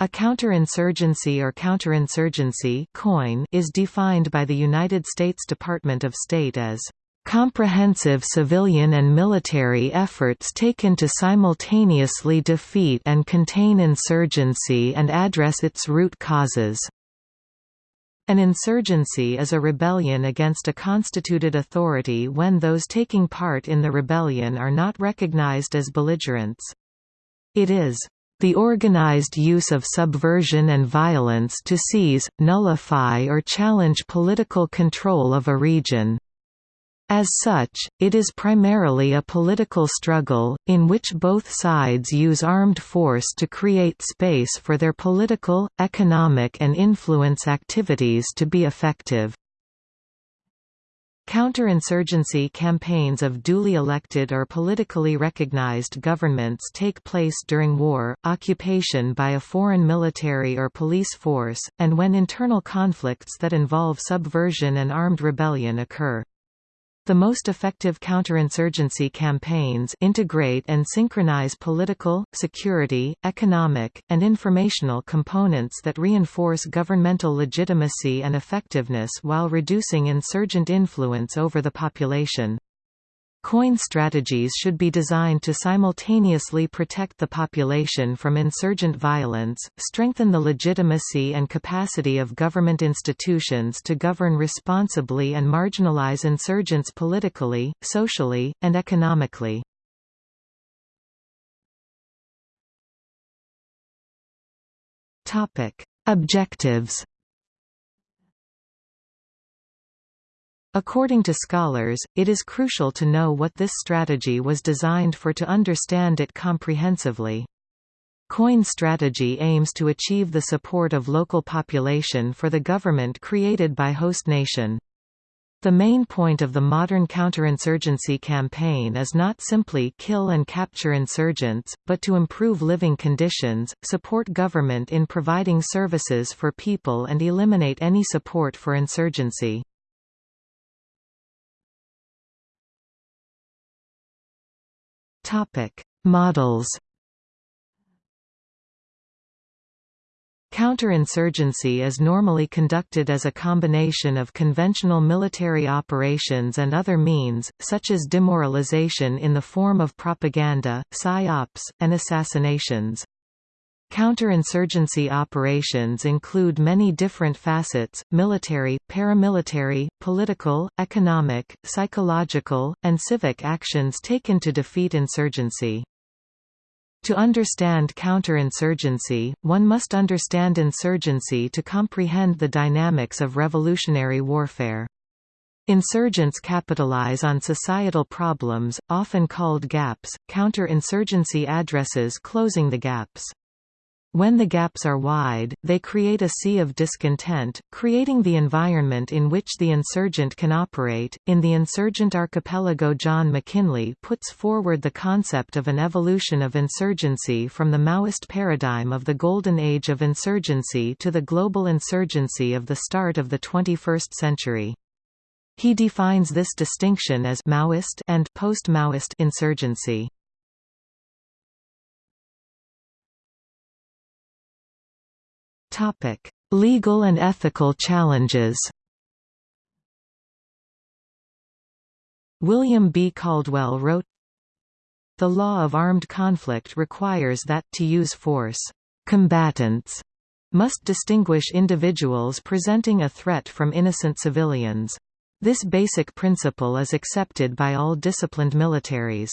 A counterinsurgency or counterinsurgency COIN is defined by the United States Department of State as comprehensive civilian and military efforts taken to simultaneously defeat and contain insurgency and address its root causes. An insurgency is a rebellion against a constituted authority when those taking part in the rebellion are not recognized as belligerents. It is the organized use of subversion and violence to seize, nullify or challenge political control of a region. As such, it is primarily a political struggle, in which both sides use armed force to create space for their political, economic and influence activities to be effective. Counterinsurgency campaigns of duly elected or politically recognized governments take place during war, occupation by a foreign military or police force, and when internal conflicts that involve subversion and armed rebellion occur. The most effective counterinsurgency campaigns integrate and synchronize political, security, economic, and informational components that reinforce governmental legitimacy and effectiveness while reducing insurgent influence over the population. COIN strategies should be designed to simultaneously protect the population from insurgent violence, strengthen the legitimacy and capacity of government institutions to govern responsibly and marginalize insurgents politically, socially, and economically. Objectives According to scholars, it is crucial to know what this strategy was designed for to understand it comprehensively. COIN strategy aims to achieve the support of local population for the government created by host nation. The main point of the modern counterinsurgency campaign is not simply kill and capture insurgents, but to improve living conditions, support government in providing services for people and eliminate any support for insurgency. Topic: Models. Counterinsurgency is normally conducted as a combination of conventional military operations and other means, such as demoralization in the form of propaganda, psyops, and assassinations. Counterinsurgency operations include many different facets, military, paramilitary, political, economic, psychological, and civic actions taken to defeat insurgency. To understand counterinsurgency, one must understand insurgency to comprehend the dynamics of revolutionary warfare. Insurgents capitalize on societal problems, often called gaps, counterinsurgency addresses closing the gaps. When the gaps are wide, they create a sea of discontent, creating the environment in which the insurgent can operate. In the Insurgent Archipelago, John Mackinlay puts forward the concept of an evolution of insurgency from the Maoist paradigm of the golden age of insurgency to the global insurgency of the start of the 21st century. He defines this distinction as Maoist and post-Maoist insurgency. Topic: Legal and ethical challenges. William B. Caldwell wrote, The law of armed conflict requires that, to use force, combatants must distinguish individuals presenting a threat from innocent civilians. This basic principle is accepted by all disciplined militaries.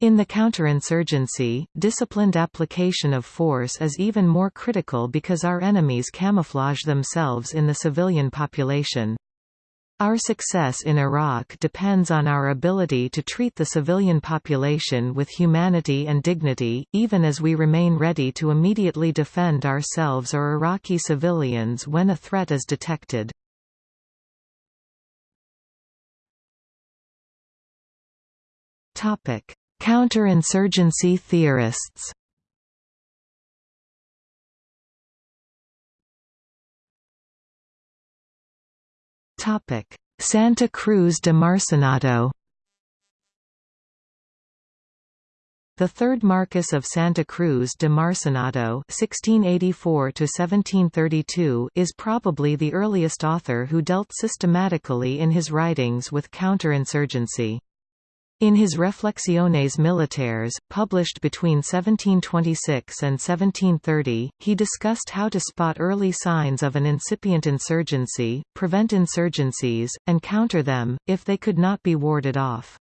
In the counterinsurgency, disciplined application of force is even more critical because our enemies camouflage themselves in the civilian population. Our success in Iraq depends on our ability to treat the civilian population with humanity and dignity, even as we remain ready to immediately defend ourselves or Iraqi civilians when a threat is detected. Topic: Counterinsurgency theorists Santa Cruz de Marcenado The third Marquess of Santa Cruz de Marcenado (1684–1732) is probably the earliest author who dealt systematically in his writings with counterinsurgency. In his Reflexiones Militares, published between 1726 and 1730, he discussed how to spot early signs of an incipient insurgency, prevent insurgencies, and counter them, if they could not be warded off.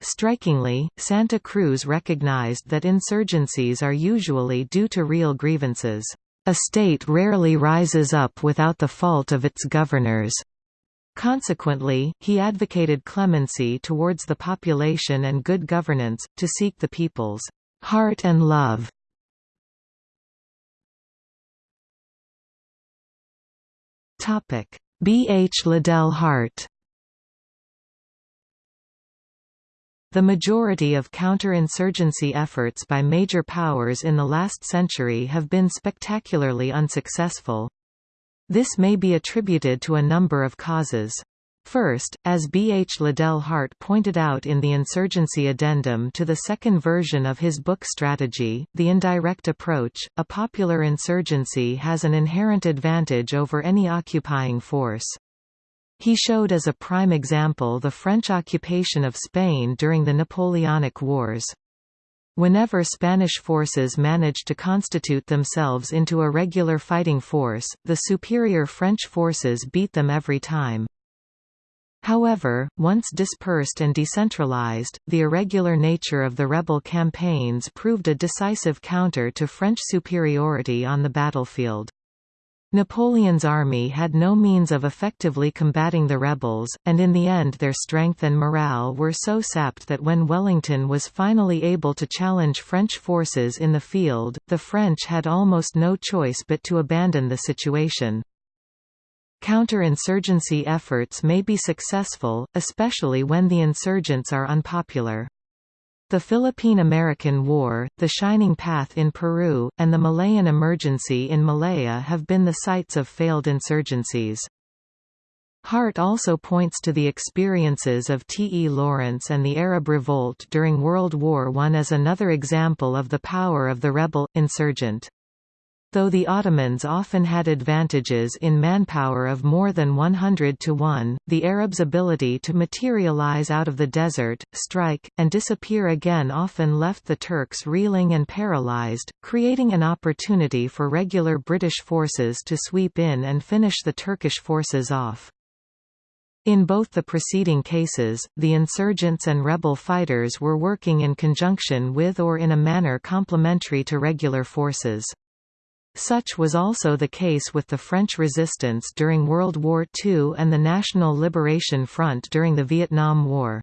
Strikingly, Santa Cruz recognized that insurgencies are usually due to real grievances. A state rarely rises up without the fault of its governors. Consequently, he advocated clemency towards the population and good governance, to seek the people's heart and love. B. H. Liddell Hart The majority of counter-insurgency efforts by major powers in the last century have been spectacularly unsuccessful. This may be attributed to a number of causes. First, as B. H. Liddell Hart pointed out in the Insurgency Addendum to the second version of his book Strategy, the indirect approach, a popular insurgency has an inherent advantage over any occupying force. He showed as a prime example the French occupation of Spain during the Napoleonic Wars. Whenever Spanish forces managed to constitute themselves into a regular fighting force, the superior French forces beat them every time. However, once dispersed and decentralized, the irregular nature of the rebel campaigns proved a decisive counter to French superiority on the battlefield. Napoleon's army had no means of effectively combating the rebels, and in the end their strength and morale were so sapped that when Wellington was finally able to challenge French forces in the field, the French had almost no choice but to abandon the situation. Counter-insurgency efforts may be successful, especially when the insurgents are unpopular. The Philippine–American War, the Shining Path in Peru, and the Malayan Emergency in Malaya have been the sites of failed insurgencies. Hart also points to the experiences of T. E. Lawrence and the Arab Revolt during World War I as another example of the power of the rebel, insurgent. Though the Ottomans often had advantages in manpower of more than 100 to 1, the Arabs' ability to materialize out of the desert, strike, and disappear again often left the Turks reeling and paralyzed, creating an opportunity for regular British forces to sweep in and finish the Turkish forces off. In both the preceding cases, the insurgents and rebel fighters were working in conjunction with or in a manner complementary to regular forces. Such was also the case with the French resistance during World War II and the National Liberation Front during the Vietnam War.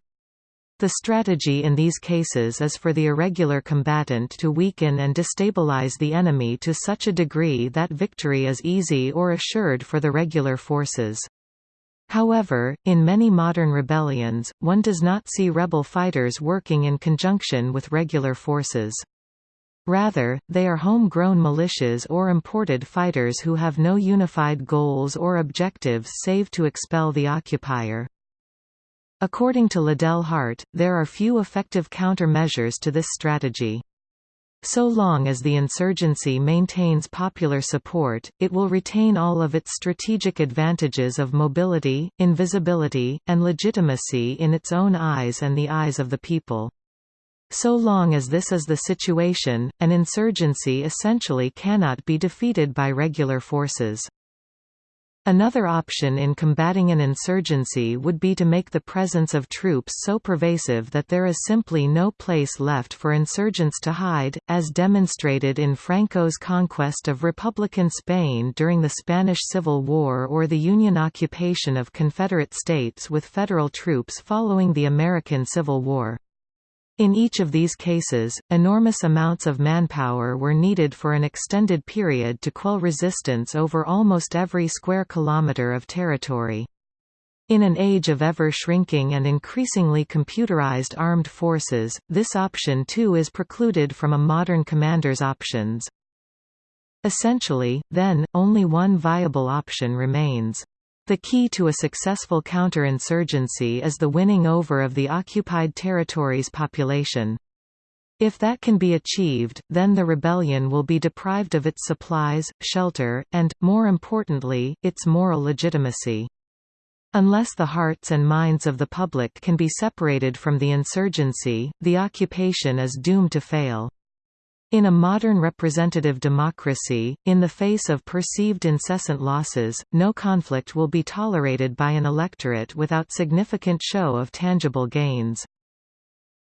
The strategy in these cases is for the irregular combatant to weaken and destabilize the enemy to such a degree that victory is easy or assured for the regular forces. However, in many modern rebellions, one does not see rebel fighters working in conjunction with regular forces. Rather, they are home-grown militias or imported fighters who have no unified goals or objectives save to expel the occupier. According to Liddell Hart, there are few effective countermeasures to this strategy. So long as the insurgency maintains popular support, it will retain all of its strategic advantages of mobility, invisibility, and legitimacy in its own eyes and the eyes of the people. So long as this is the situation, an insurgency essentially cannot be defeated by regular forces. Another option in combating an insurgency would be to make the presence of troops so pervasive that there is simply no place left for insurgents to hide, as demonstrated in Franco's conquest of Republican Spain during the Spanish Civil War or the Union occupation of Confederate states with federal troops following the American Civil War. In each of these cases, enormous amounts of manpower were needed for an extended period to quell resistance over almost every square kilometre of territory. In an age of ever-shrinking and increasingly computerized armed forces, this option too is precluded from a modern commander's options. Essentially, then, only one viable option remains. The key to a successful counterinsurgency is the winning over of the occupied territory's population. If that can be achieved, then the rebellion will be deprived of its supplies, shelter, and, more importantly, its moral legitimacy. Unless the hearts and minds of the public can be separated from the insurgency, the occupation is doomed to fail. In a modern representative democracy, in the face of perceived incessant losses, no conflict will be tolerated by an electorate without significant show of tangible gains.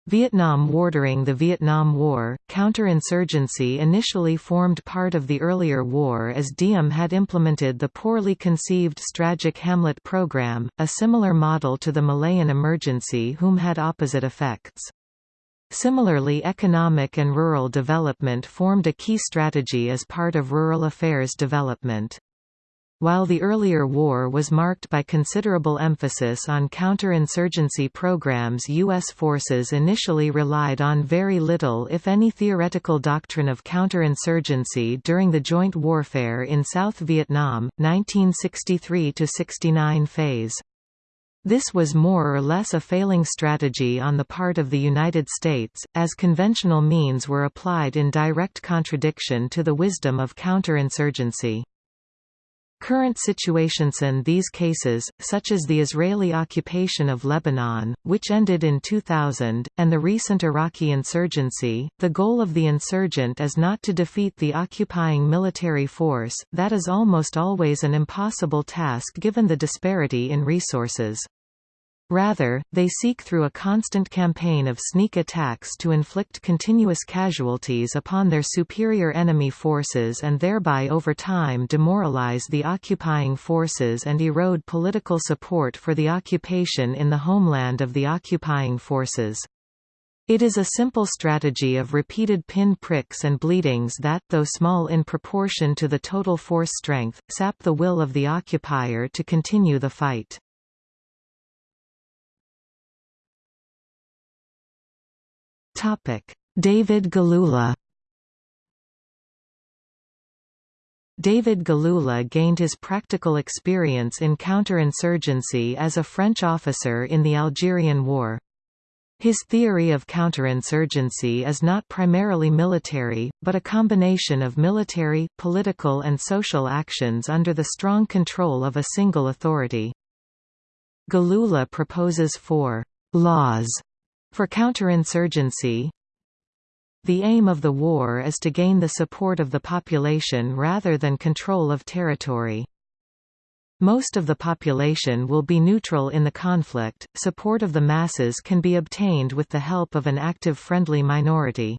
Vietnam War During the Vietnam War, counterinsurgency initially formed part of the earlier war as Diem had implemented the poorly conceived Strategic Hamlet program, a similar model to the Malayan emergency whom had opposite effects. Similarly economic and rural development formed a key strategy as part of rural affairs development. While the earlier war was marked by considerable emphasis on counterinsurgency programs U.S. forces initially relied on very little if any theoretical doctrine of counterinsurgency during the joint warfare in South Vietnam, 1963–69 phase. This was more or less a failing strategy on the part of the United States, as conventional means were applied in direct contradiction to the wisdom of counterinsurgency. Current situations in these cases, such as the Israeli occupation of Lebanon, which ended in 2000, and the recent Iraqi insurgency, the goal of the insurgent is not to defeat the occupying military force, that is almost always an impossible task given the disparity in resources. Rather, they seek through a constant campaign of sneak attacks to inflict continuous casualties upon their superior enemy forces and thereby over time demoralize the occupying forces and erode political support for the occupation in the homeland of the occupying forces. It is a simple strategy of repeated pin pricks and bleedings that, though small in proportion to the total force strength, sap the will of the occupier to continue the fight. David Galula David Galula gained his practical experience in counterinsurgency as a French officer in the Algerian War. His theory of counterinsurgency is not primarily military, but a combination of military, political and social actions under the strong control of a single authority. Galula proposes four «laws» For counterinsurgency, the aim of the war is to gain the support of the population rather than control of territory. Most of the population will be neutral in the conflict, support of the masses can be obtained with the help of an active friendly minority.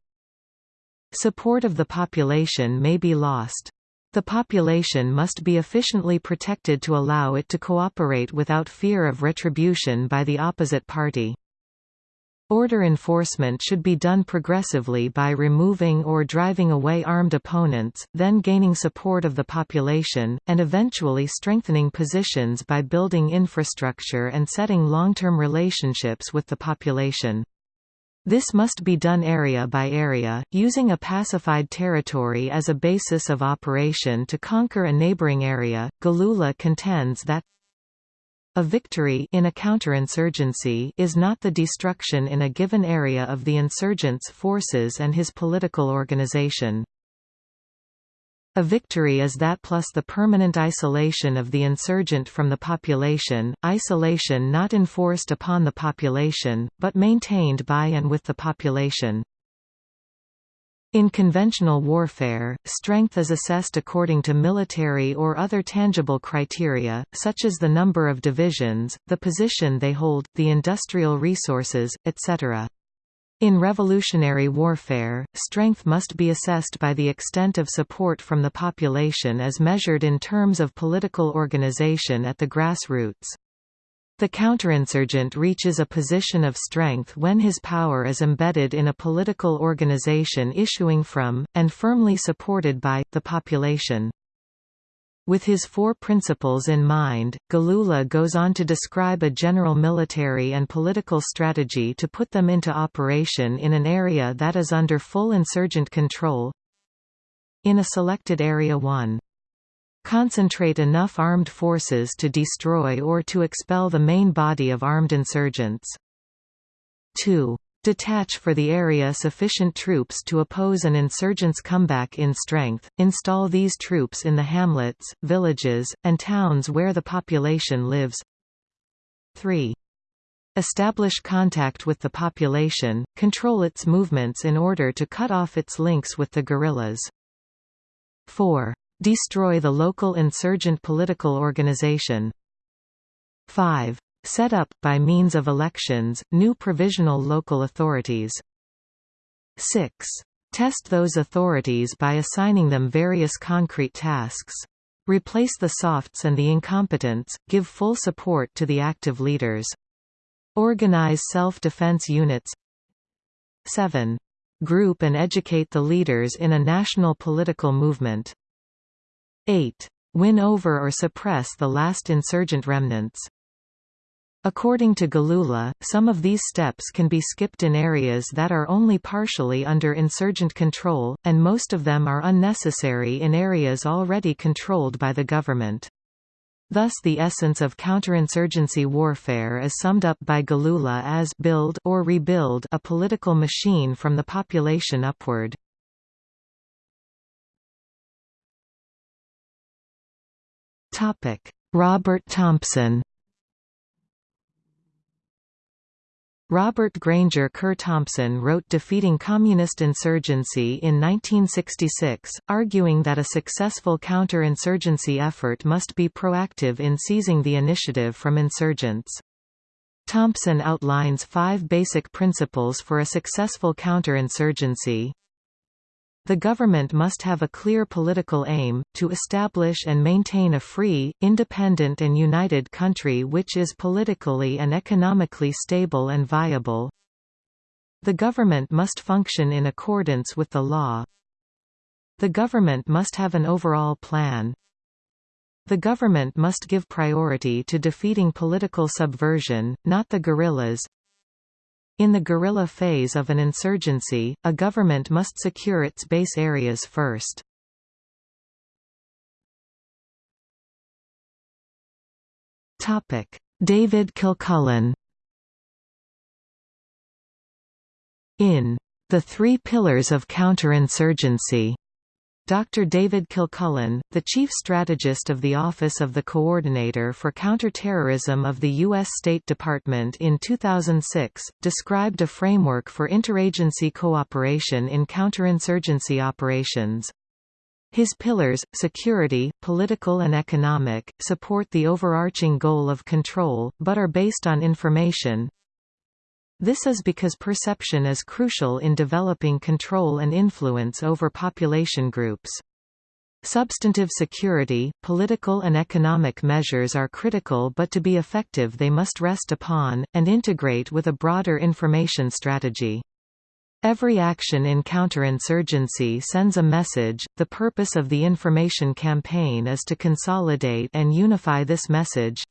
Support of the population may be lost. The population must be efficiently protected to allow it to cooperate without fear of retribution by the opposite party. Order enforcement should be done progressively by removing or driving away armed opponents, then gaining support of the population, and eventually strengthening positions by building infrastructure and setting long-term relationships with the population. This must be done area by area, using a pacified territory as a basis of operation to conquer a neighboring area. Galula contends that a victory in a counterinsurgency is not the destruction in a given area of the insurgent's forces and his political organization. A victory is that plus the permanent isolation of the insurgent from the population, isolation not enforced upon the population, but maintained by and with the population. In conventional warfare, strength is assessed according to military or other tangible criteria, such as the number of divisions, the position they hold, the industrial resources, etc. In revolutionary warfare, strength must be assessed by the extent of support from the population as measured in terms of political organization at the grassroots. The counterinsurgent reaches a position of strength when his power is embedded in a political organization issuing from, and firmly supported by, the population. With his four principles in mind, Galula goes on to describe a general military and political strategy to put them into operation in an area that is under full insurgent control. In a selected Area 1 concentrate enough armed forces to destroy or to expel the main body of armed insurgents. 2. Detach for the area sufficient troops to oppose an insurgent's comeback in strength, install these troops in the hamlets, villages, and towns where the population lives 3. Establish contact with the population, control its movements in order to cut off its links with the guerrillas. 4. Destroy the local insurgent political organization. 5 set up, by means of elections, new provisional local authorities. 6. Test those authorities by assigning them various concrete tasks. Replace the softs and the incompetents, give full support to the active leaders. Organize self-defense units 7. Group and educate the leaders in a national political movement. 8. Win over or suppress the last insurgent remnants. According to Galula, some of these steps can be skipped in areas that are only partially under insurgent control, and most of them are unnecessary in areas already controlled by the government. Thus the essence of counterinsurgency warfare is summed up by Galula as build or rebuild a political machine from the population upward. Robert Thompson Robert Granger Kerr Thompson wrote Defeating Communist Insurgency in 1966, arguing that a successful counter-insurgency effort must be proactive in seizing the initiative from insurgents. Thompson outlines five basic principles for a successful counterinsurgency. The government must have a clear political aim, to establish and maintain a free, independent and united country which is politically and economically stable and viable. The government must function in accordance with the law. The government must have an overall plan. The government must give priority to defeating political subversion, not the guerrillas, in the guerrilla phase of an insurgency, a government must secure its base areas first. David Kilcullen In The Three Pillars of Counterinsurgency Dr. David Kilcullen, the chief strategist of the Office of the Coordinator for Counterterrorism of the U.S. State Department in 2006, described a framework for interagency cooperation in counterinsurgency operations. His pillars, security, political and economic, support the overarching goal of control, but are based on information, this is because perception is crucial in developing control and influence over population groups. Substantive security, political and economic measures are critical but to be effective they must rest upon, and integrate with a broader information strategy. Every action in counterinsurgency sends a message, the purpose of the information campaign is to consolidate and unify this message,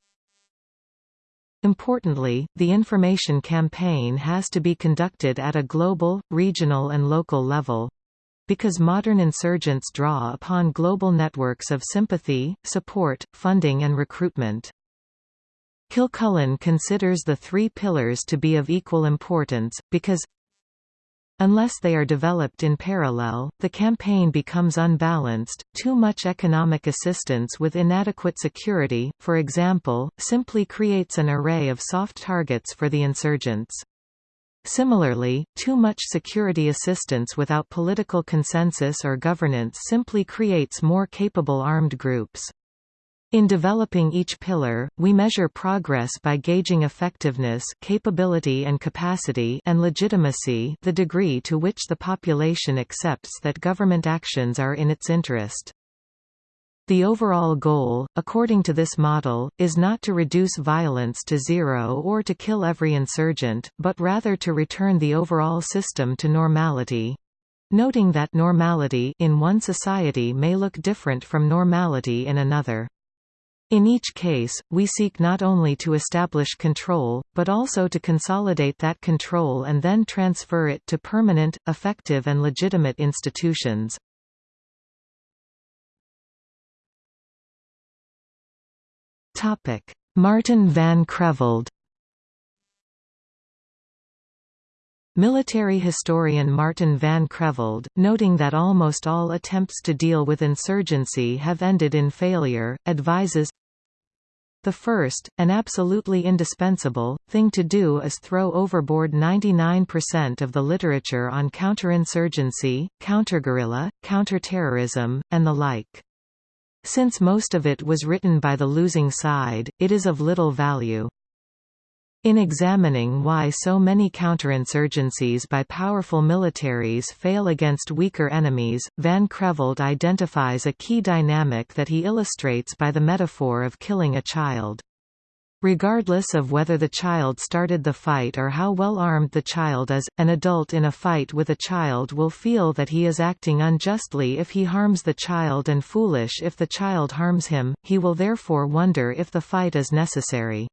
Importantly, the information campaign has to be conducted at a global, regional and local level. Because modern insurgents draw upon global networks of sympathy, support, funding and recruitment. Kilcullen considers the three pillars to be of equal importance, because Unless they are developed in parallel, the campaign becomes unbalanced. Too much economic assistance with inadequate security, for example, simply creates an array of soft targets for the insurgents. Similarly, too much security assistance without political consensus or governance simply creates more capable armed groups. In developing each pillar, we measure progress by gauging effectiveness capability and capacity and legitimacy the degree to which the population accepts that government actions are in its interest. The overall goal, according to this model, is not to reduce violence to zero or to kill every insurgent, but rather to return the overall system to normality. Noting that normality in one society may look different from normality in another. In each case, we seek not only to establish control, but also to consolidate that control and then transfer it to permanent, effective and legitimate institutions. Martin van Creveld Military historian Martin van Creveld, noting that almost all attempts to deal with insurgency have ended in failure, advises the first, and absolutely indispensable, thing to do is throw overboard 99% of the literature on counterinsurgency, counterguerrilla, counterterrorism, and the like. Since most of it was written by the losing side, it is of little value. In examining why so many counterinsurgencies by powerful militaries fail against weaker enemies, Van Creveld identifies a key dynamic that he illustrates by the metaphor of killing a child. Regardless of whether the child started the fight or how well armed the child is, an adult in a fight with a child will feel that he is acting unjustly if he harms the child and foolish if the child harms him, he will therefore wonder if the fight is necessary.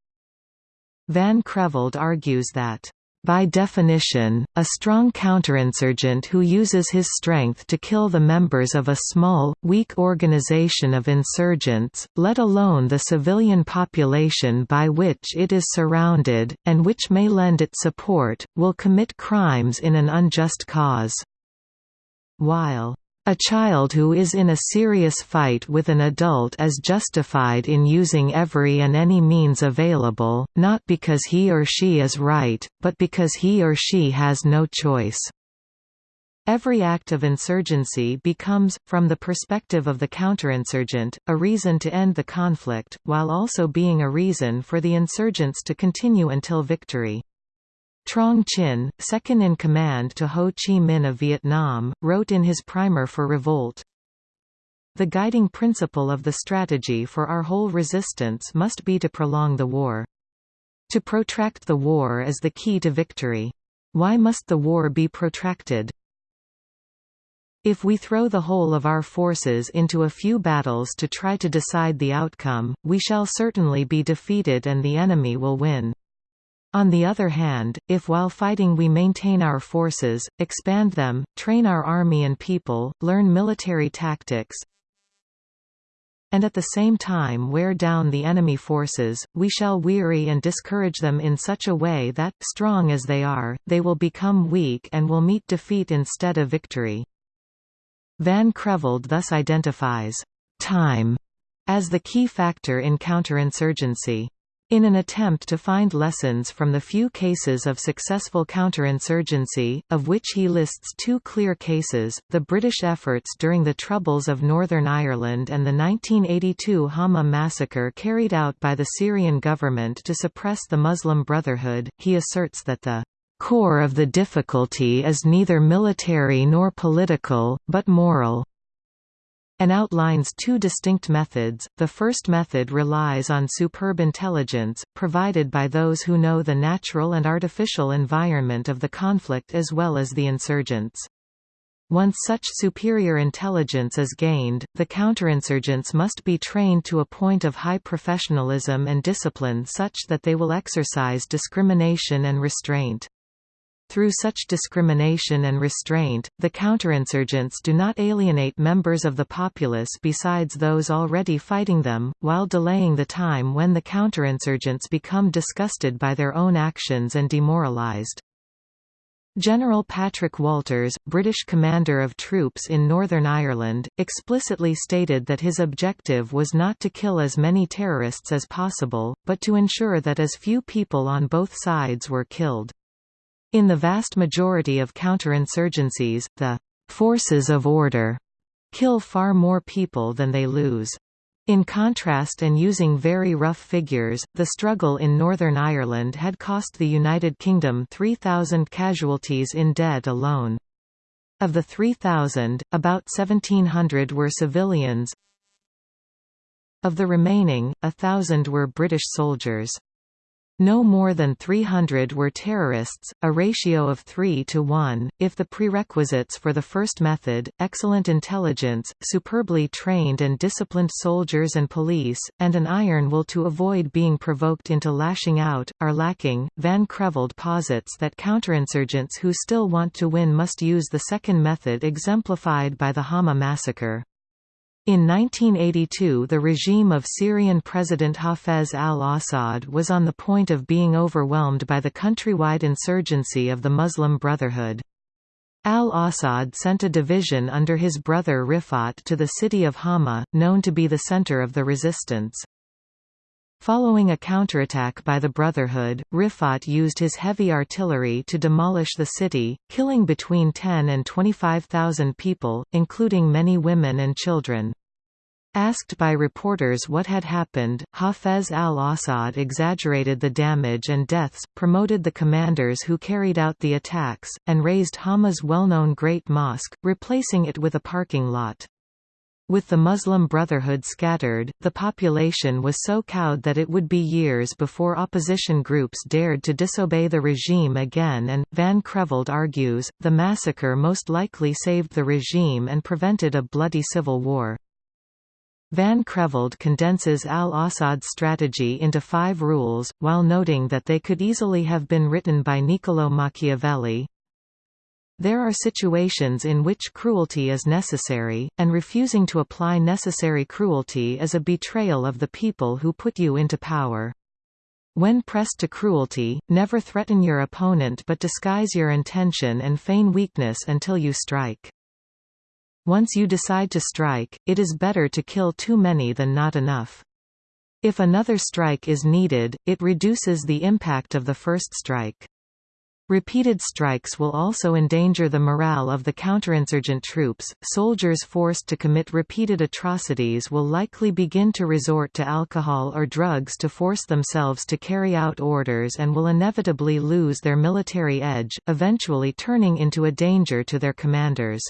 Van Creveld argues that by definition, a strong counterinsurgent who uses his strength to kill the members of a small, weak organization of insurgents, let alone the civilian population by which it is surrounded, and which may lend it support, will commit crimes in an unjust cause. While a child who is in a serious fight with an adult is justified in using every and any means available, not because he or she is right, but because he or she has no choice. Every act of insurgency becomes, from the perspective of the counterinsurgent, a reason to end the conflict, while also being a reason for the insurgents to continue until victory. Truong Chinh, second in command to Ho Chi Minh of Vietnam, wrote in his primer for revolt, The guiding principle of the strategy for our whole resistance must be to prolong the war. To protract the war is the key to victory. Why must the war be protracted? If we throw the whole of our forces into a few battles to try to decide the outcome, we shall certainly be defeated and the enemy will win. On the other hand, if while fighting we maintain our forces, expand them, train our army and people, learn military tactics, and at the same time wear down the enemy forces, we shall weary and discourage them in such a way that, strong as they are, they will become weak and will meet defeat instead of victory. Van Creveld thus identifies time as the key factor in counterinsurgency. In an attempt to find lessons from the few cases of successful counterinsurgency, of which he lists two clear cases, the British efforts during the Troubles of Northern Ireland and the 1982 Hama massacre carried out by the Syrian government to suppress the Muslim Brotherhood, he asserts that the core of the difficulty is neither military nor political, but moral and outlines two distinct methods. The first method relies on superb intelligence, provided by those who know the natural and artificial environment of the conflict as well as the insurgents. Once such superior intelligence is gained, the counterinsurgents must be trained to a point of high professionalism and discipline such that they will exercise discrimination and restraint. Through such discrimination and restraint, the counterinsurgents do not alienate members of the populace besides those already fighting them, while delaying the time when the counterinsurgents become disgusted by their own actions and demoralized. General Patrick Walters, British commander of troops in Northern Ireland, explicitly stated that his objective was not to kill as many terrorists as possible, but to ensure that as few people on both sides were killed. In the vast majority of counterinsurgencies, the «forces of order» kill far more people than they lose. In contrast and using very rough figures, the struggle in Northern Ireland had cost the United Kingdom 3,000 casualties in dead alone. Of the 3,000, about 1,700 were civilians. Of the remaining, thousand were British soldiers. No more than 300 were terrorists, a ratio of 3 to 1. If the prerequisites for the first method, excellent intelligence, superbly trained and disciplined soldiers and police, and an iron will to avoid being provoked into lashing out, are lacking, Van Creveld posits that counterinsurgents who still want to win must use the second method exemplified by the Hama massacre. In 1982 the regime of Syrian President Hafez al-Assad was on the point of being overwhelmed by the countrywide insurgency of the Muslim Brotherhood. Al-Assad sent a division under his brother Rifat to the city of Hama, known to be the center of the resistance. Following a counterattack by the Brotherhood, Rifat used his heavy artillery to demolish the city, killing between 10 and 25,000 people, including many women and children. Asked by reporters what had happened, Hafez al-Assad exaggerated the damage and deaths, promoted the commanders who carried out the attacks, and razed Hama's well-known Great Mosque, replacing it with a parking lot. With the Muslim Brotherhood scattered, the population was so cowed that it would be years before opposition groups dared to disobey the regime again and, Van Creveld argues, the massacre most likely saved the regime and prevented a bloody civil war. Van Creveld condenses al-Assad's strategy into five rules, while noting that they could easily have been written by Niccolò Machiavelli. There are situations in which cruelty is necessary, and refusing to apply necessary cruelty is a betrayal of the people who put you into power. When pressed to cruelty, never threaten your opponent but disguise your intention and feign weakness until you strike. Once you decide to strike, it is better to kill too many than not enough. If another strike is needed, it reduces the impact of the first strike. Repeated strikes will also endanger the morale of the counterinsurgent troops. Soldiers forced to commit repeated atrocities will likely begin to resort to alcohol or drugs to force themselves to carry out orders and will inevitably lose their military edge, eventually turning into a danger to their commanders.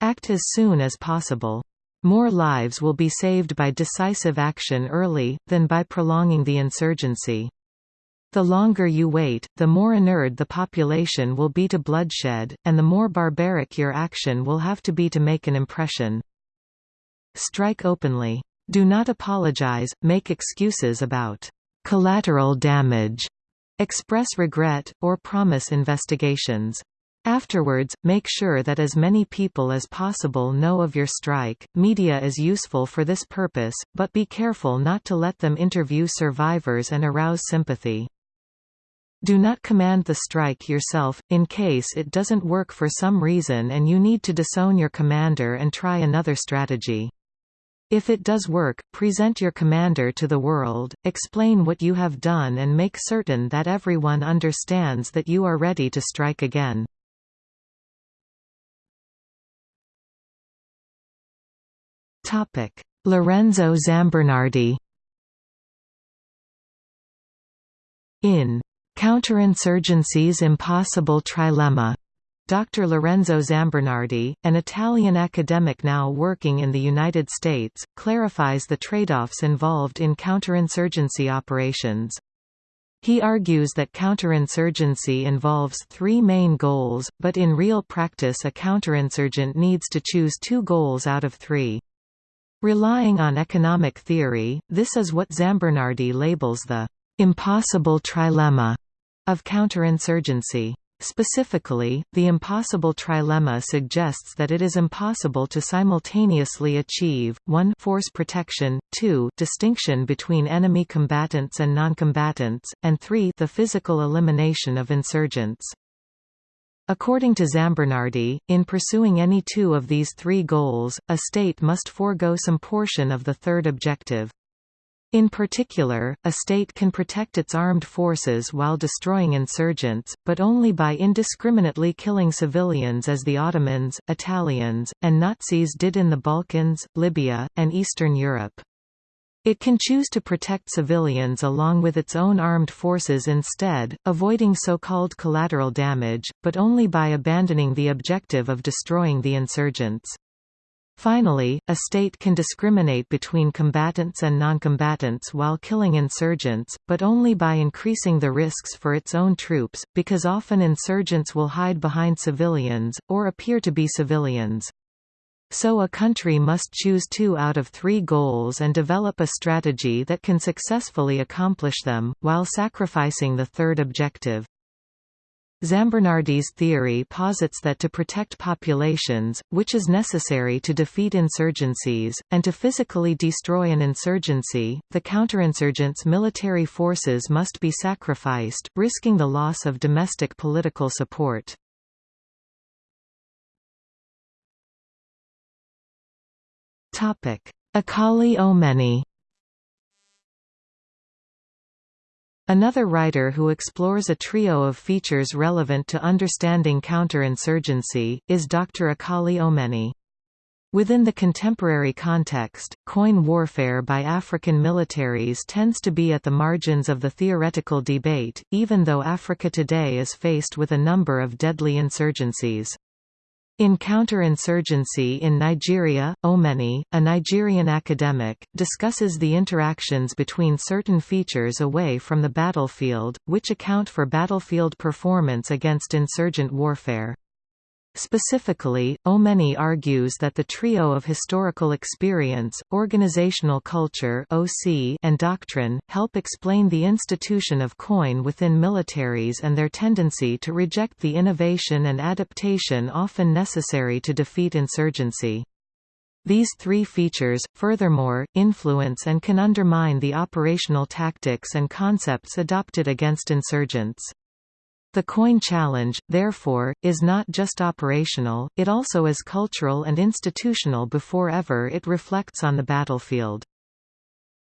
Act as soon as possible. More lives will be saved by decisive action early, than by prolonging the insurgency. The longer you wait, the more inured the population will be to bloodshed, and the more barbaric your action will have to be to make an impression. Strike openly. Do not apologize, make excuses about collateral damage, express regret, or promise investigations. Afterwards, make sure that as many people as possible know of your strike. Media is useful for this purpose, but be careful not to let them interview survivors and arouse sympathy. Do not command the strike yourself, in case it doesn't work for some reason and you need to disown your commander and try another strategy. If it does work, present your commander to the world, explain what you have done and make certain that everyone understands that you are ready to strike again. Topic: Lorenzo Zambernardi. In Counterinsurgency's Impossible Trilemma, Dr. Lorenzo Zambernardi, an Italian academic now working in the United States, clarifies the trade-offs involved in counterinsurgency operations. He argues that counterinsurgency involves three main goals, but in real practice a counterinsurgent needs to choose two goals out of three. Relying on economic theory, this is what Zambernardi labels the «impossible trilemma» of counterinsurgency. Specifically, the impossible trilemma suggests that it is impossible to simultaneously achieve 1 force protection, 2 distinction between enemy combatants and noncombatants, and 3 the physical elimination of insurgents. According to Zambernardi, in pursuing any two of these three goals, a state must forego some portion of the third objective. In particular, a state can protect its armed forces while destroying insurgents, but only by indiscriminately killing civilians as the Ottomans, Italians, and Nazis did in the Balkans, Libya, and Eastern Europe. It can choose to protect civilians along with its own armed forces instead, avoiding so-called collateral damage, but only by abandoning the objective of destroying the insurgents. Finally, a state can discriminate between combatants and noncombatants while killing insurgents, but only by increasing the risks for its own troops, because often insurgents will hide behind civilians, or appear to be civilians. So a country must choose two out of three goals and develop a strategy that can successfully accomplish them, while sacrificing the third objective. Zambernardi's theory posits that to protect populations, which is necessary to defeat insurgencies, and to physically destroy an insurgency, the counterinsurgents' military forces must be sacrificed, risking the loss of domestic political support. Akali Omeni Another writer who explores a trio of features relevant to understanding counterinsurgency, is Dr. Akali Omeni. Within the contemporary context, coin warfare by African militaries tends to be at the margins of the theoretical debate, even though Africa today is faced with a number of deadly insurgencies. In Counterinsurgency in Nigeria, Omeni, a Nigerian academic, discusses the interactions between certain features away from the battlefield, which account for battlefield performance against insurgent warfare. Specifically, Omeni argues that the trio of historical experience, organizational culture (OC), and doctrine help explain the institution of coin within militaries and their tendency to reject the innovation and adaptation often necessary to defeat insurgency. These three features, furthermore, influence and can undermine the operational tactics and concepts adopted against insurgents. The coin challenge, therefore, is not just operational, it also is cultural and institutional before ever it reflects on the battlefield.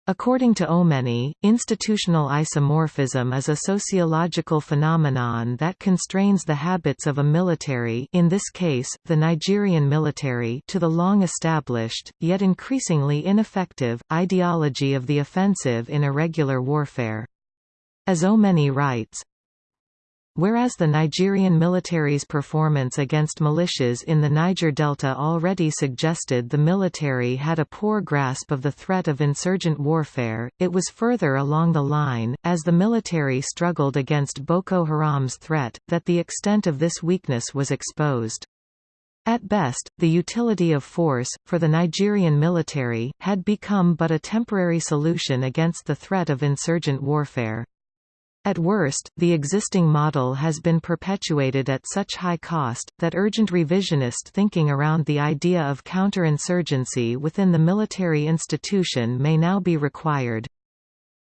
According to Omeni, institutional isomorphism is a sociological phenomenon that constrains the habits of a military in this case, the Nigerian military to the long-established, yet increasingly ineffective, ideology of the offensive in irregular warfare. As Omeni writes, Whereas the Nigerian military's performance against militias in the Niger Delta already suggested the military had a poor grasp of the threat of insurgent warfare, it was further along the line, as the military struggled against Boko Haram's threat, that the extent of this weakness was exposed. At best, the utility of force, for the Nigerian military, had become but a temporary solution against the threat of insurgent warfare. At worst, the existing model has been perpetuated at such high cost, that urgent revisionist thinking around the idea of counterinsurgency within the military institution may now be required.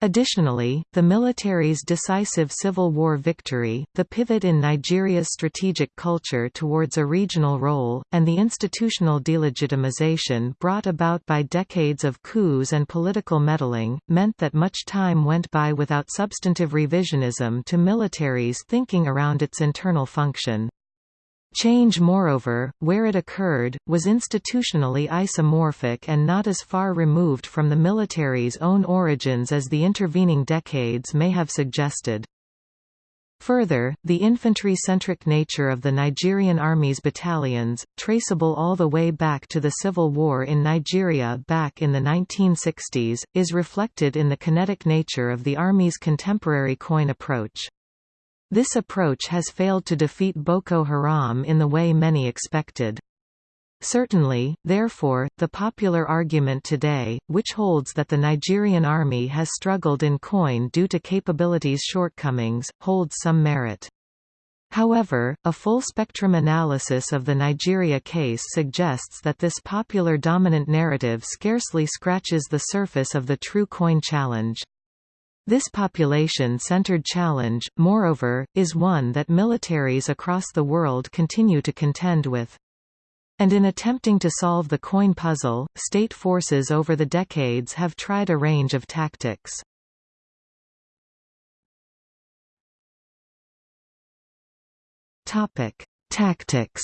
Additionally, the military's decisive civil war victory, the pivot in Nigeria's strategic culture towards a regional role, and the institutional delegitimization brought about by decades of coups and political meddling, meant that much time went by without substantive revisionism to militaries thinking around its internal function. Change moreover, where it occurred, was institutionally isomorphic and not as far removed from the military's own origins as the intervening decades may have suggested. Further, the infantry-centric nature of the Nigerian Army's battalions, traceable all the way back to the Civil War in Nigeria back in the 1960s, is reflected in the kinetic nature of the Army's contemporary coin approach. This approach has failed to defeat Boko Haram in the way many expected. Certainly, therefore, the popular argument today, which holds that the Nigerian army has struggled in coin due to capabilities shortcomings, holds some merit. However, a full-spectrum analysis of the Nigeria case suggests that this popular dominant narrative scarcely scratches the surface of the true coin challenge. This population-centered challenge, moreover, is one that militaries across the world continue to contend with. And in attempting to solve the coin puzzle, state forces over the decades have tried a range of tactics. Topic: Tactics.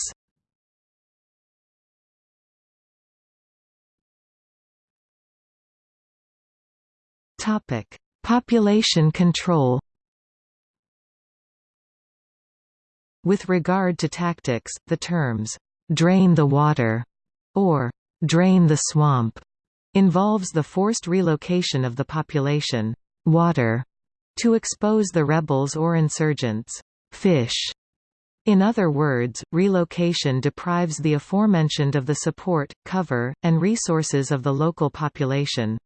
Topic: Population control With regard to tactics, the terms, "'drain the water' or "'drain the swamp' involves the forced relocation of the population water to expose the rebels or insurgents fish. In other words, relocation deprives the aforementioned of the support, cover, and resources of the local population.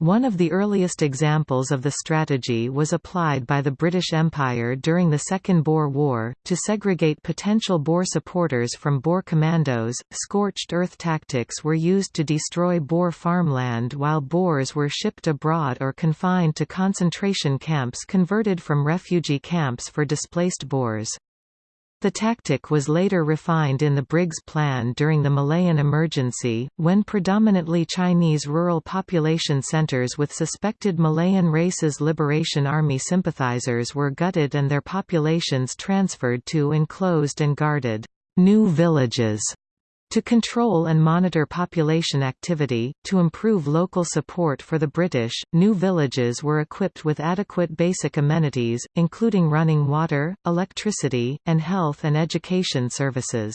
One of the earliest examples of the strategy was applied by the British Empire during the Second Boer War, to segregate potential Boer supporters from Boer commandos. Scorched earth tactics were used to destroy Boer farmland while Boers were shipped abroad or confined to concentration camps converted from refugee camps for displaced Boers. The tactic was later refined in the Briggs Plan during the Malayan Emergency, when predominantly Chinese rural population centers with suspected Malayan Races Liberation Army sympathizers were gutted and their populations transferred to enclosed and guarded new villages to control and monitor population activity, to improve local support for the British, new villages were equipped with adequate basic amenities, including running water, electricity, and health and education services.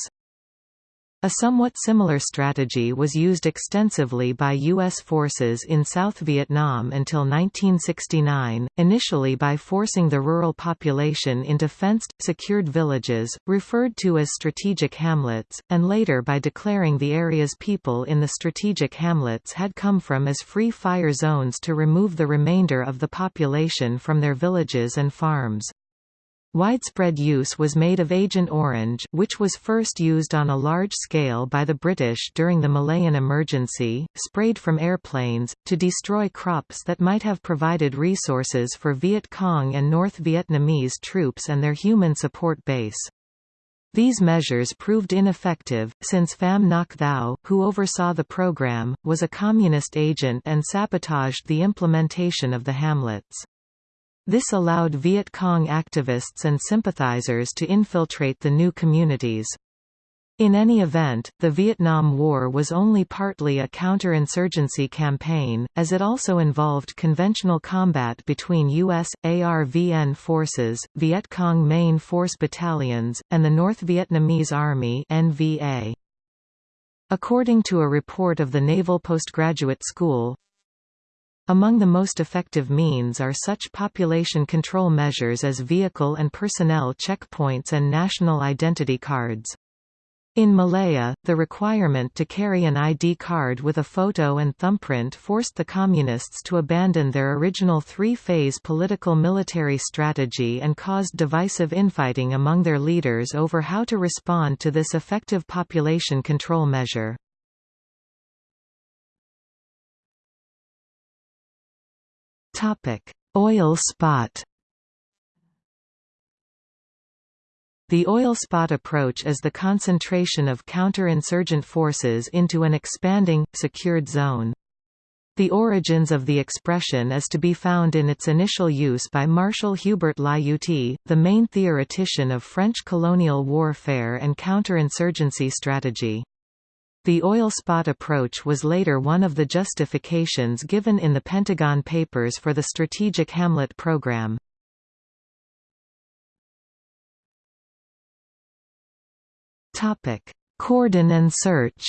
A somewhat similar strategy was used extensively by U.S. forces in South Vietnam until 1969, initially by forcing the rural population into fenced, secured villages, referred to as strategic hamlets, and later by declaring the area's people in the strategic hamlets had come from as free fire zones to remove the remainder of the population from their villages and farms. Widespread use was made of Agent Orange which was first used on a large scale by the British during the Malayan Emergency, sprayed from airplanes, to destroy crops that might have provided resources for Viet Cong and North Vietnamese troops and their human support base. These measures proved ineffective, since Pham Ngoc Thao, who oversaw the program, was a communist agent and sabotaged the implementation of the hamlets. This allowed Viet Cong activists and sympathizers to infiltrate the new communities. In any event, the Vietnam War was only partly a counterinsurgency campaign, as it also involved conventional combat between U.S., ARVN forces, Viet Cong Main Force battalions, and the North Vietnamese Army NVA. According to a report of the Naval Postgraduate School, among the most effective means are such population control measures as vehicle and personnel checkpoints and national identity cards. In Malaya, the requirement to carry an ID card with a photo and thumbprint forced the Communists to abandon their original three-phase political-military strategy and caused divisive infighting among their leaders over how to respond to this effective population control measure. Topic: Oil spot. The oil spot approach is the concentration of counterinsurgent forces into an expanding, secured zone. The origins of the expression is to be found in its initial use by Marshal Hubert Lyautey, the main theoretician of French colonial warfare and counterinsurgency strategy. The oil spot approach was later one of the justifications given in the Pentagon Papers for the Strategic Hamlet Program. Cordon and search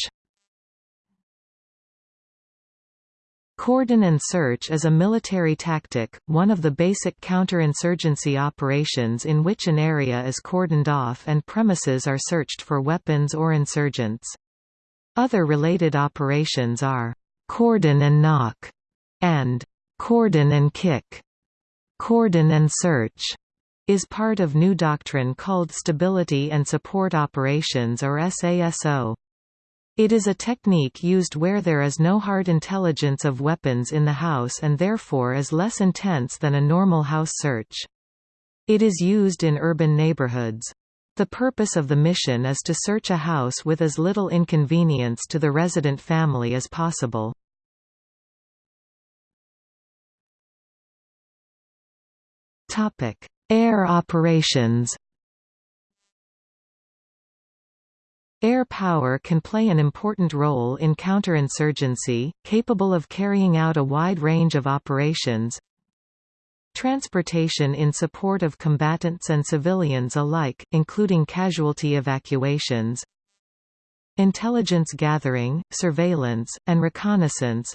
Cordon and search is a military tactic, one of the basic counterinsurgency operations in which an area is cordoned off and premises are searched for weapons or insurgents. Other related operations are cordon and knock and cordon and kick. Cordon and search is part of new doctrine called Stability and Support Operations or SASO. It is a technique used where there is no hard intelligence of weapons in the house and therefore is less intense than a normal house search. It is used in urban neighborhoods. The purpose of the mission is to search a house with as little inconvenience to the resident family as possible. Air operations Air power can play an important role in counterinsurgency, capable of carrying out a wide range of operations, Transportation in support of combatants and civilians alike, including casualty evacuations Intelligence gathering, surveillance, and reconnaissance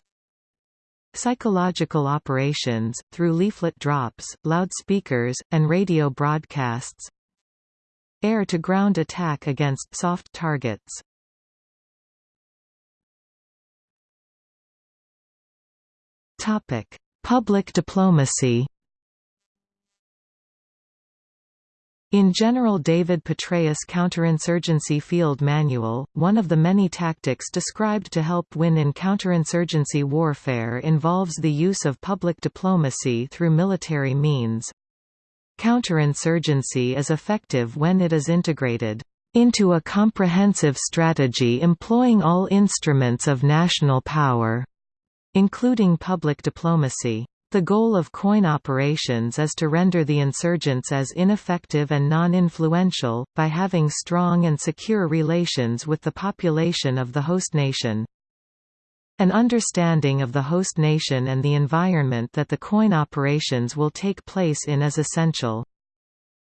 Psychological operations, through leaflet drops, loudspeakers, and radio broadcasts Air-to-ground attack against soft targets. Public diplomacy In General David Petraeus' Counterinsurgency Field Manual, one of the many tactics described to help win in counterinsurgency warfare involves the use of public diplomacy through military means. Counterinsurgency is effective when it is integrated into a comprehensive strategy employing all instruments of national power, including public diplomacy. The goal of COIN operations is to render the insurgents as ineffective and non-influential, by having strong and secure relations with the population of the host nation. An understanding of the host nation and the environment that the COIN operations will take place in is essential.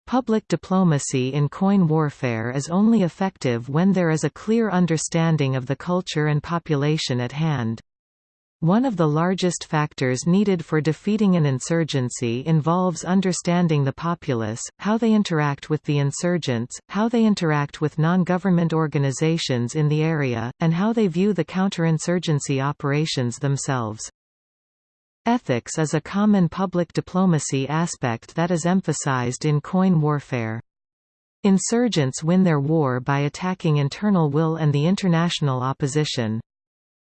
Public diplomacy in COIN warfare is only effective when there is a clear understanding of the culture and population at hand. One of the largest factors needed for defeating an insurgency involves understanding the populace, how they interact with the insurgents, how they interact with non-government organizations in the area, and how they view the counterinsurgency operations themselves. Ethics is a common public diplomacy aspect that is emphasized in COIN warfare. Insurgents win their war by attacking internal will and the international opposition.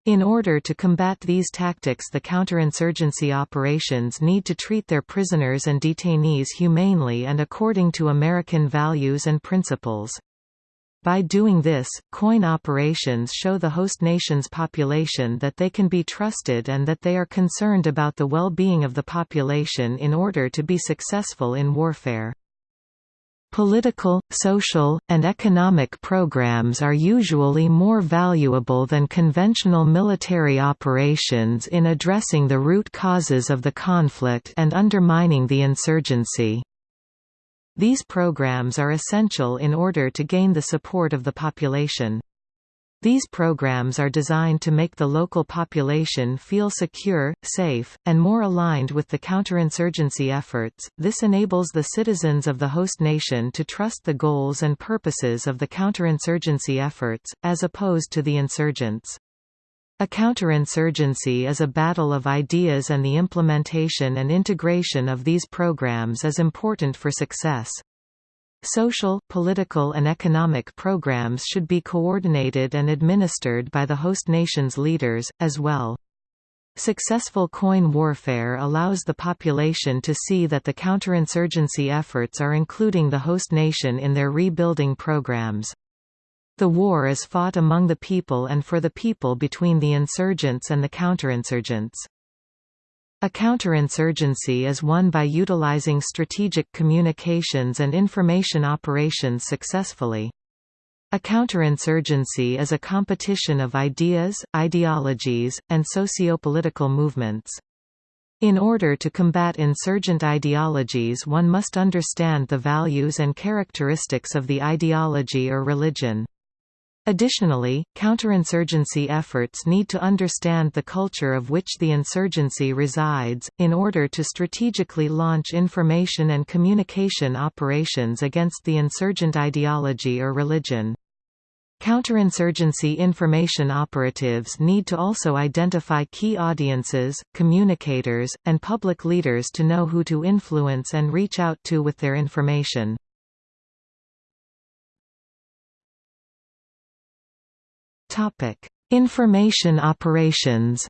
In order to combat these tactics the counterinsurgency operations need to treat their prisoners and detainees humanely and according to American values and principles. By doing this, COIN operations show the host nation's population that they can be trusted and that they are concerned about the well-being of the population in order to be successful in warfare. Political, social, and economic programs are usually more valuable than conventional military operations in addressing the root causes of the conflict and undermining the insurgency. These programs are essential in order to gain the support of the population. These programs are designed to make the local population feel secure, safe, and more aligned with the counterinsurgency efforts. This enables the citizens of the host nation to trust the goals and purposes of the counterinsurgency efforts, as opposed to the insurgents. A counterinsurgency is a battle of ideas and the implementation and integration of these programs is important for success. Social, political and economic programs should be coordinated and administered by the host nation's leaders, as well. Successful COIN warfare allows the population to see that the counterinsurgency efforts are including the host nation in their rebuilding programs. The war is fought among the people and for the people between the insurgents and the counterinsurgents. A counterinsurgency is won by utilizing strategic communications and information operations successfully. A counterinsurgency is a competition of ideas, ideologies, and socio-political movements. In order to combat insurgent ideologies one must understand the values and characteristics of the ideology or religion. Additionally, counterinsurgency efforts need to understand the culture of which the insurgency resides, in order to strategically launch information and communication operations against the insurgent ideology or religion. Counterinsurgency information operatives need to also identify key audiences, communicators, and public leaders to know who to influence and reach out to with their information. Topic: Information operations.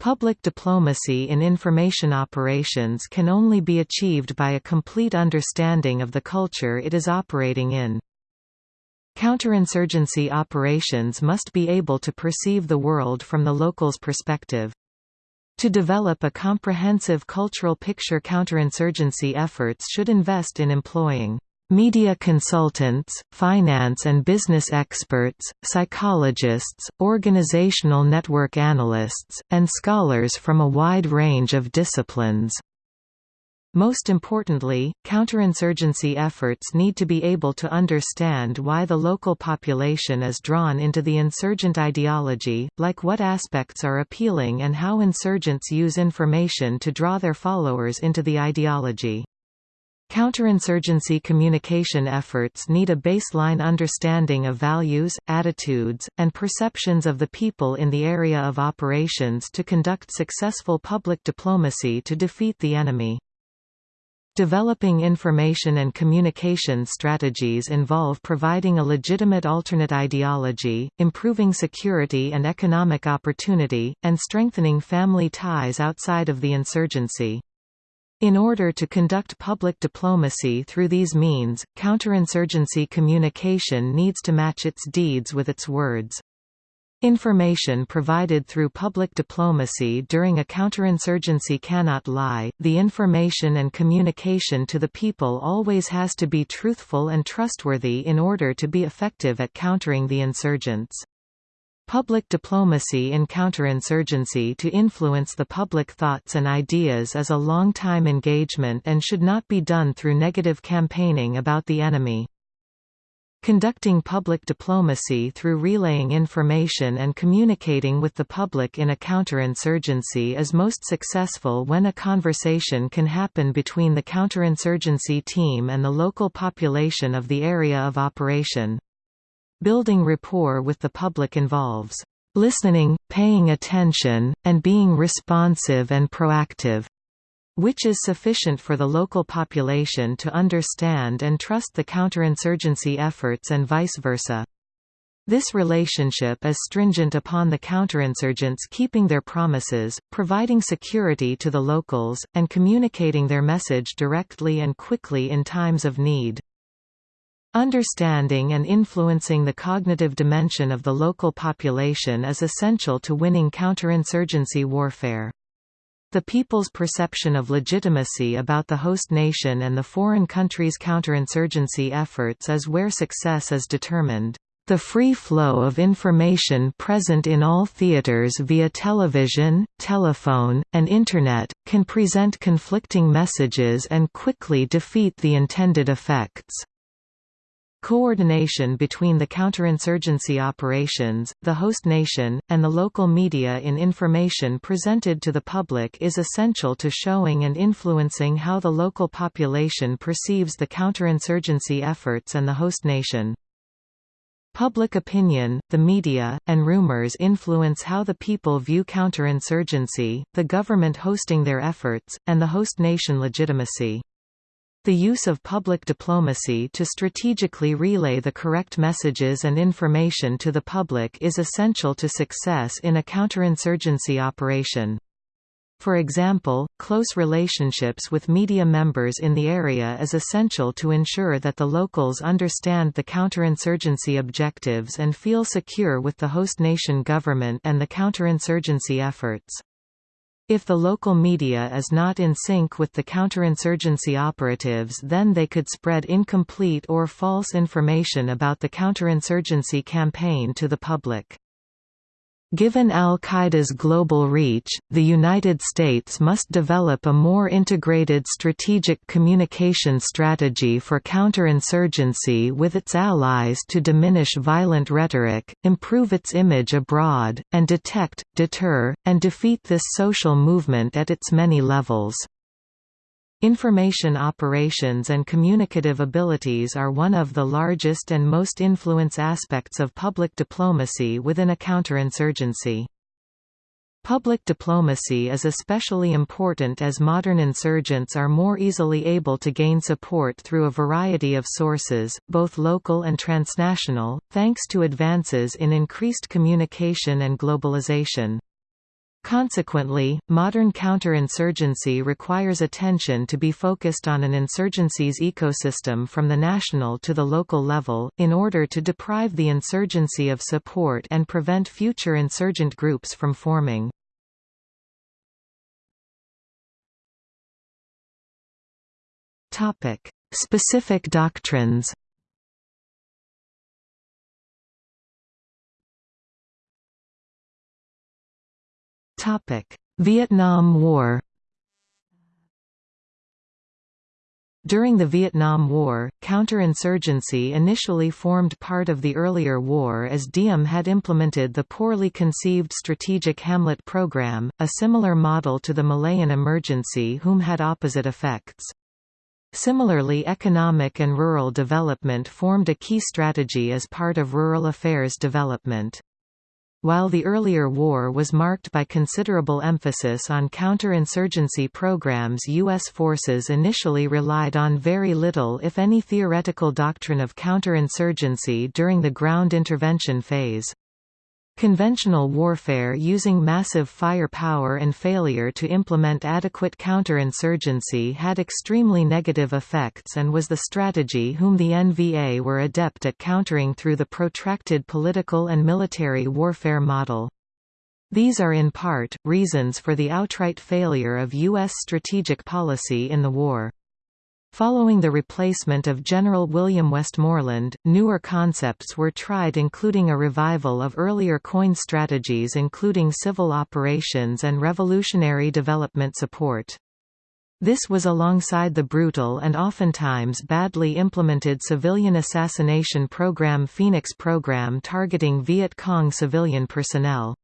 Public diplomacy in information operations can only be achieved by a complete understanding of the culture it is operating in. Counterinsurgency operations must be able to perceive the world from the local's perspective. To develop a comprehensive cultural picture counterinsurgency efforts should invest in employing Media consultants, finance and business experts, psychologists, organizational network analysts, and scholars from a wide range of disciplines. Most importantly, counterinsurgency efforts need to be able to understand why the local population is drawn into the insurgent ideology, like what aspects are appealing and how insurgents use information to draw their followers into the ideology. Counterinsurgency communication efforts need a baseline understanding of values, attitudes, and perceptions of the people in the area of operations to conduct successful public diplomacy to defeat the enemy. Developing information and communication strategies involve providing a legitimate alternate ideology, improving security and economic opportunity, and strengthening family ties outside of the insurgency. In order to conduct public diplomacy through these means, counterinsurgency communication needs to match its deeds with its words. Information provided through public diplomacy during a counterinsurgency cannot lie, the information and communication to the people always has to be truthful and trustworthy in order to be effective at countering the insurgents. Public diplomacy in counterinsurgency to influence the public thoughts and ideas is a long-time engagement and should not be done through negative campaigning about the enemy. Conducting public diplomacy through relaying information and communicating with the public in a counterinsurgency is most successful when a conversation can happen between the counterinsurgency team and the local population of the area of operation. Building rapport with the public involves listening, paying attention, and being responsive and proactive, which is sufficient for the local population to understand and trust the counterinsurgency efforts and vice versa. This relationship is stringent upon the counterinsurgents keeping their promises, providing security to the locals, and communicating their message directly and quickly in times of need. Understanding and influencing the cognitive dimension of the local population is essential to winning counterinsurgency warfare. The people's perception of legitimacy about the host nation and the foreign country's counterinsurgency efforts is where success is determined. The free flow of information present in all theaters via television, telephone, and Internet, can present conflicting messages and quickly defeat the intended effects. Coordination between the counterinsurgency operations, the host nation, and the local media in information presented to the public is essential to showing and influencing how the local population perceives the counterinsurgency efforts and the host nation. Public opinion, the media, and rumors influence how the people view counterinsurgency, the government hosting their efforts, and the host nation legitimacy. The use of public diplomacy to strategically relay the correct messages and information to the public is essential to success in a counterinsurgency operation. For example, close relationships with media members in the area is essential to ensure that the locals understand the counterinsurgency objectives and feel secure with the host nation government and the counterinsurgency efforts. If the local media is not in sync with the counterinsurgency operatives then they could spread incomplete or false information about the counterinsurgency campaign to the public. Given al-Qaeda's global reach, the United States must develop a more integrated strategic communication strategy for counterinsurgency with its allies to diminish violent rhetoric, improve its image abroad, and detect, deter, and defeat this social movement at its many levels. Information operations and communicative abilities are one of the largest and most influence aspects of public diplomacy within a counterinsurgency. Public diplomacy is especially important as modern insurgents are more easily able to gain support through a variety of sources, both local and transnational, thanks to advances in increased communication and globalization. Consequently, modern counterinsurgency requires attention to be focused on an insurgency's ecosystem from the national to the local level, in order to deprive the insurgency of support and prevent future insurgent groups from forming. Specific doctrines Vietnam War During the Vietnam War, counterinsurgency initially formed part of the earlier war as Diem had implemented the poorly conceived Strategic Hamlet program, a similar model to the Malayan emergency whom had opposite effects. Similarly economic and rural development formed a key strategy as part of rural affairs development. While the earlier war was marked by considerable emphasis on counterinsurgency programs U.S. forces initially relied on very little if any theoretical doctrine of counterinsurgency during the ground intervention phase. Conventional warfare using massive firepower and failure to implement adequate counterinsurgency had extremely negative effects and was the strategy whom the NVA were adept at countering through the protracted political and military warfare model. These are in part, reasons for the outright failure of U.S. strategic policy in the war. Following the replacement of General William Westmoreland, newer concepts were tried including a revival of earlier coin strategies including civil operations and revolutionary development support. This was alongside the brutal and oftentimes badly implemented civilian assassination program Phoenix program targeting Viet Cong civilian personnel.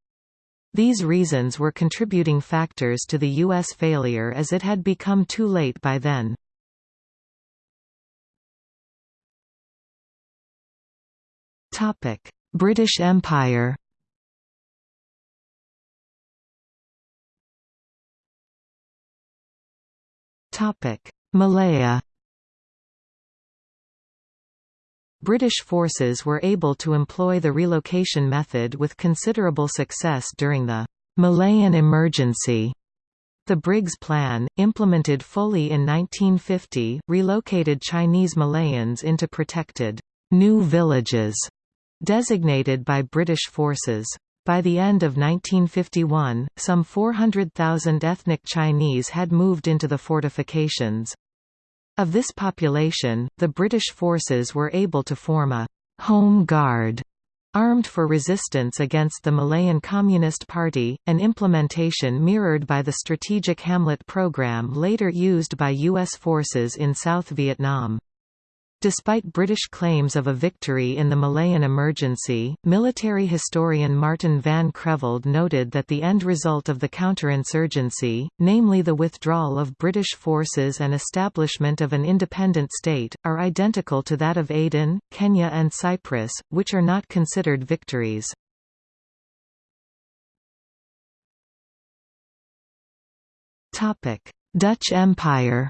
These reasons were contributing factors to the U.S. failure as it had become too late by then. British Empire Topic: Malaya British forces were able to employ the relocation method with considerable success during the Malayan Emergency. The Briggs Plan, implemented fully in 1950, relocated Chinese Malayans into protected new villages designated by British forces. By the end of 1951, some 400,000 ethnic Chinese had moved into the fortifications. Of this population, the British forces were able to form a «home guard» armed for resistance against the Malayan Communist Party, an implementation mirrored by the Strategic Hamlet program later used by U.S. forces in South Vietnam. Despite British claims of a victory in the Malayan emergency, military historian Martin van Creveld noted that the end result of the counterinsurgency, namely the withdrawal of British forces and establishment of an independent state, are identical to that of Aden, Kenya and Cyprus, which are not considered victories. Dutch Empire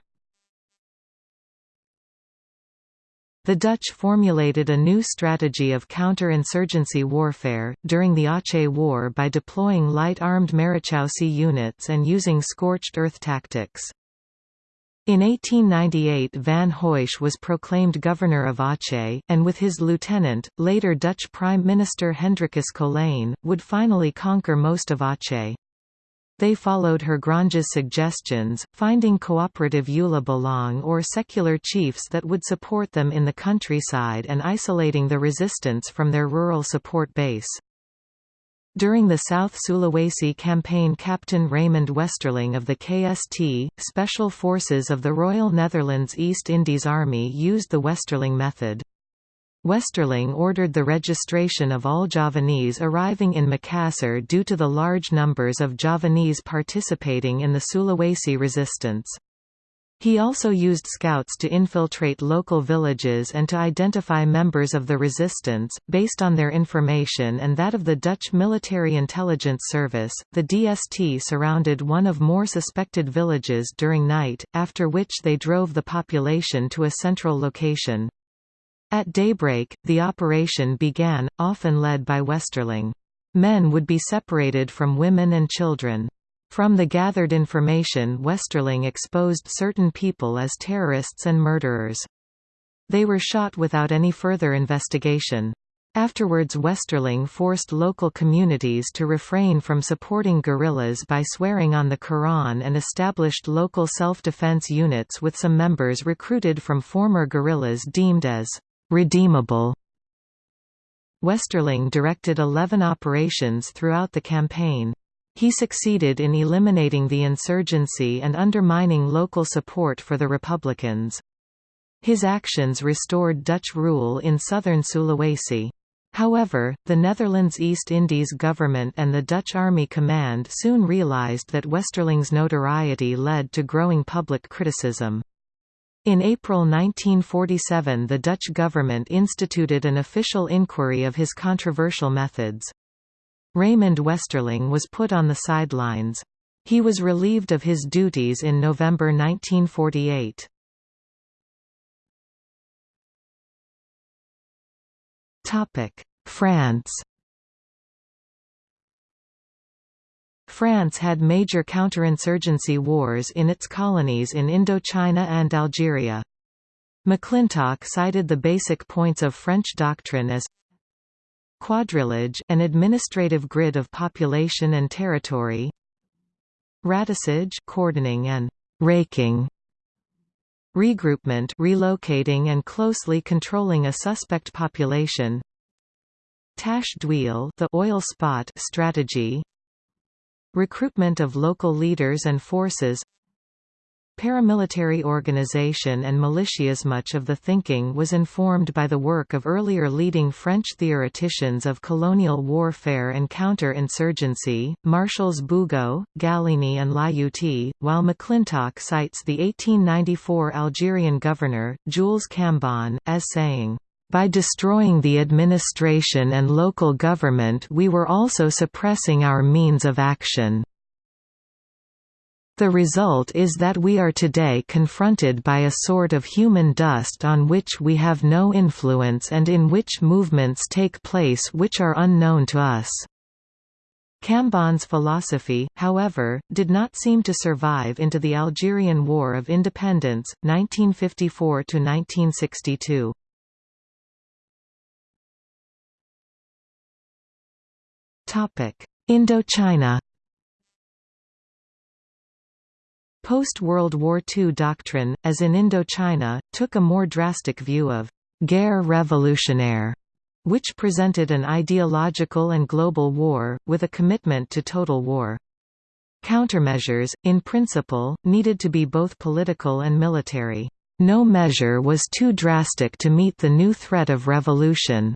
The Dutch formulated a new strategy of counter-insurgency warfare, during the Aceh War by deploying light-armed Marechaussee units and using scorched earth tactics. In 1898 Van Heutsz was proclaimed governor of Aceh, and with his lieutenant, later Dutch Prime Minister Hendrikus Colijn, would finally conquer most of Aceh. They followed Hurgronje's suggestions, finding cooperative uleebalang or secular chiefs that would support them in the countryside and isolating the resistance from their rural support base. During the South Sulawesi campaign Captain Raymond Westerling of the KST, Special Forces of the Royal Netherlands East Indies Army used the Westerling method. Westerling ordered the registration of all Javanese arriving in Makassar due to the large numbers of Javanese participating in the Sulawesi resistance. He also used scouts to infiltrate local villages and to identify members of the resistance, based on their information and that of the Dutch Military Intelligence Service. The DST surrounded one of more suspected villages during night, after which they drove the population to a central location. At daybreak, the operation began, often led by Westerling. Men would be separated from women and children. From the gathered information Westerling exposed certain people as terrorists and murderers. They were shot without any further investigation. Afterwards Westerling forced local communities to refrain from supporting guerrillas by swearing on the Quran and established local self-defense units with some members recruited from former guerrillas deemed as redeemable. Westerling directed 11 operations throughout the campaign. He succeeded in eliminating the insurgency and undermining local support for the Republicans. His actions restored Dutch rule in southern Sulawesi. However, the Netherlands East Indies government and the Dutch Army Command soon realized that Westerling's notoriety led to growing public criticism. In April 1947 the Dutch government instituted an official inquiry of his controversial methods. Raymond Westerling was put on the sidelines. He was relieved of his duties in November 1948. France France had major counterinsurgency wars in its colonies in Indochina and Algeria. McClintock cited the basic points of French doctrine as quadrillage an administrative grid of population and territory ratissage cordoning and raking regroupment relocating and closely controlling a suspect population d'huile the oil spot strategy Recruitment of local leaders and forces. Paramilitary organization and militias Much of the thinking was informed by the work of earlier leading French theoreticians of colonial warfare and counter-insurgency, Marshals Bugeaud, Gallieni and Lyautey, while McClintock cites the 1894 Algerian governor, Jules Cambon, as saying, by destroying the administration and local government we were also suppressing our means of action. The result is that we are today confronted by a sort of human dust on which we have no influence and in which movements take place which are unknown to us. Cambon's philosophy, however, did not seem to survive into the Algerian War of Independence, 1954–1962. Indochina Post-World War II doctrine, as in Indochina, took a more drastic view of «guerre révolutionnaire», which presented an ideological and global war, with a commitment to total war. Countermeasures, in principle, needed to be both political and military. No measure was too drastic to meet the new threat of revolution.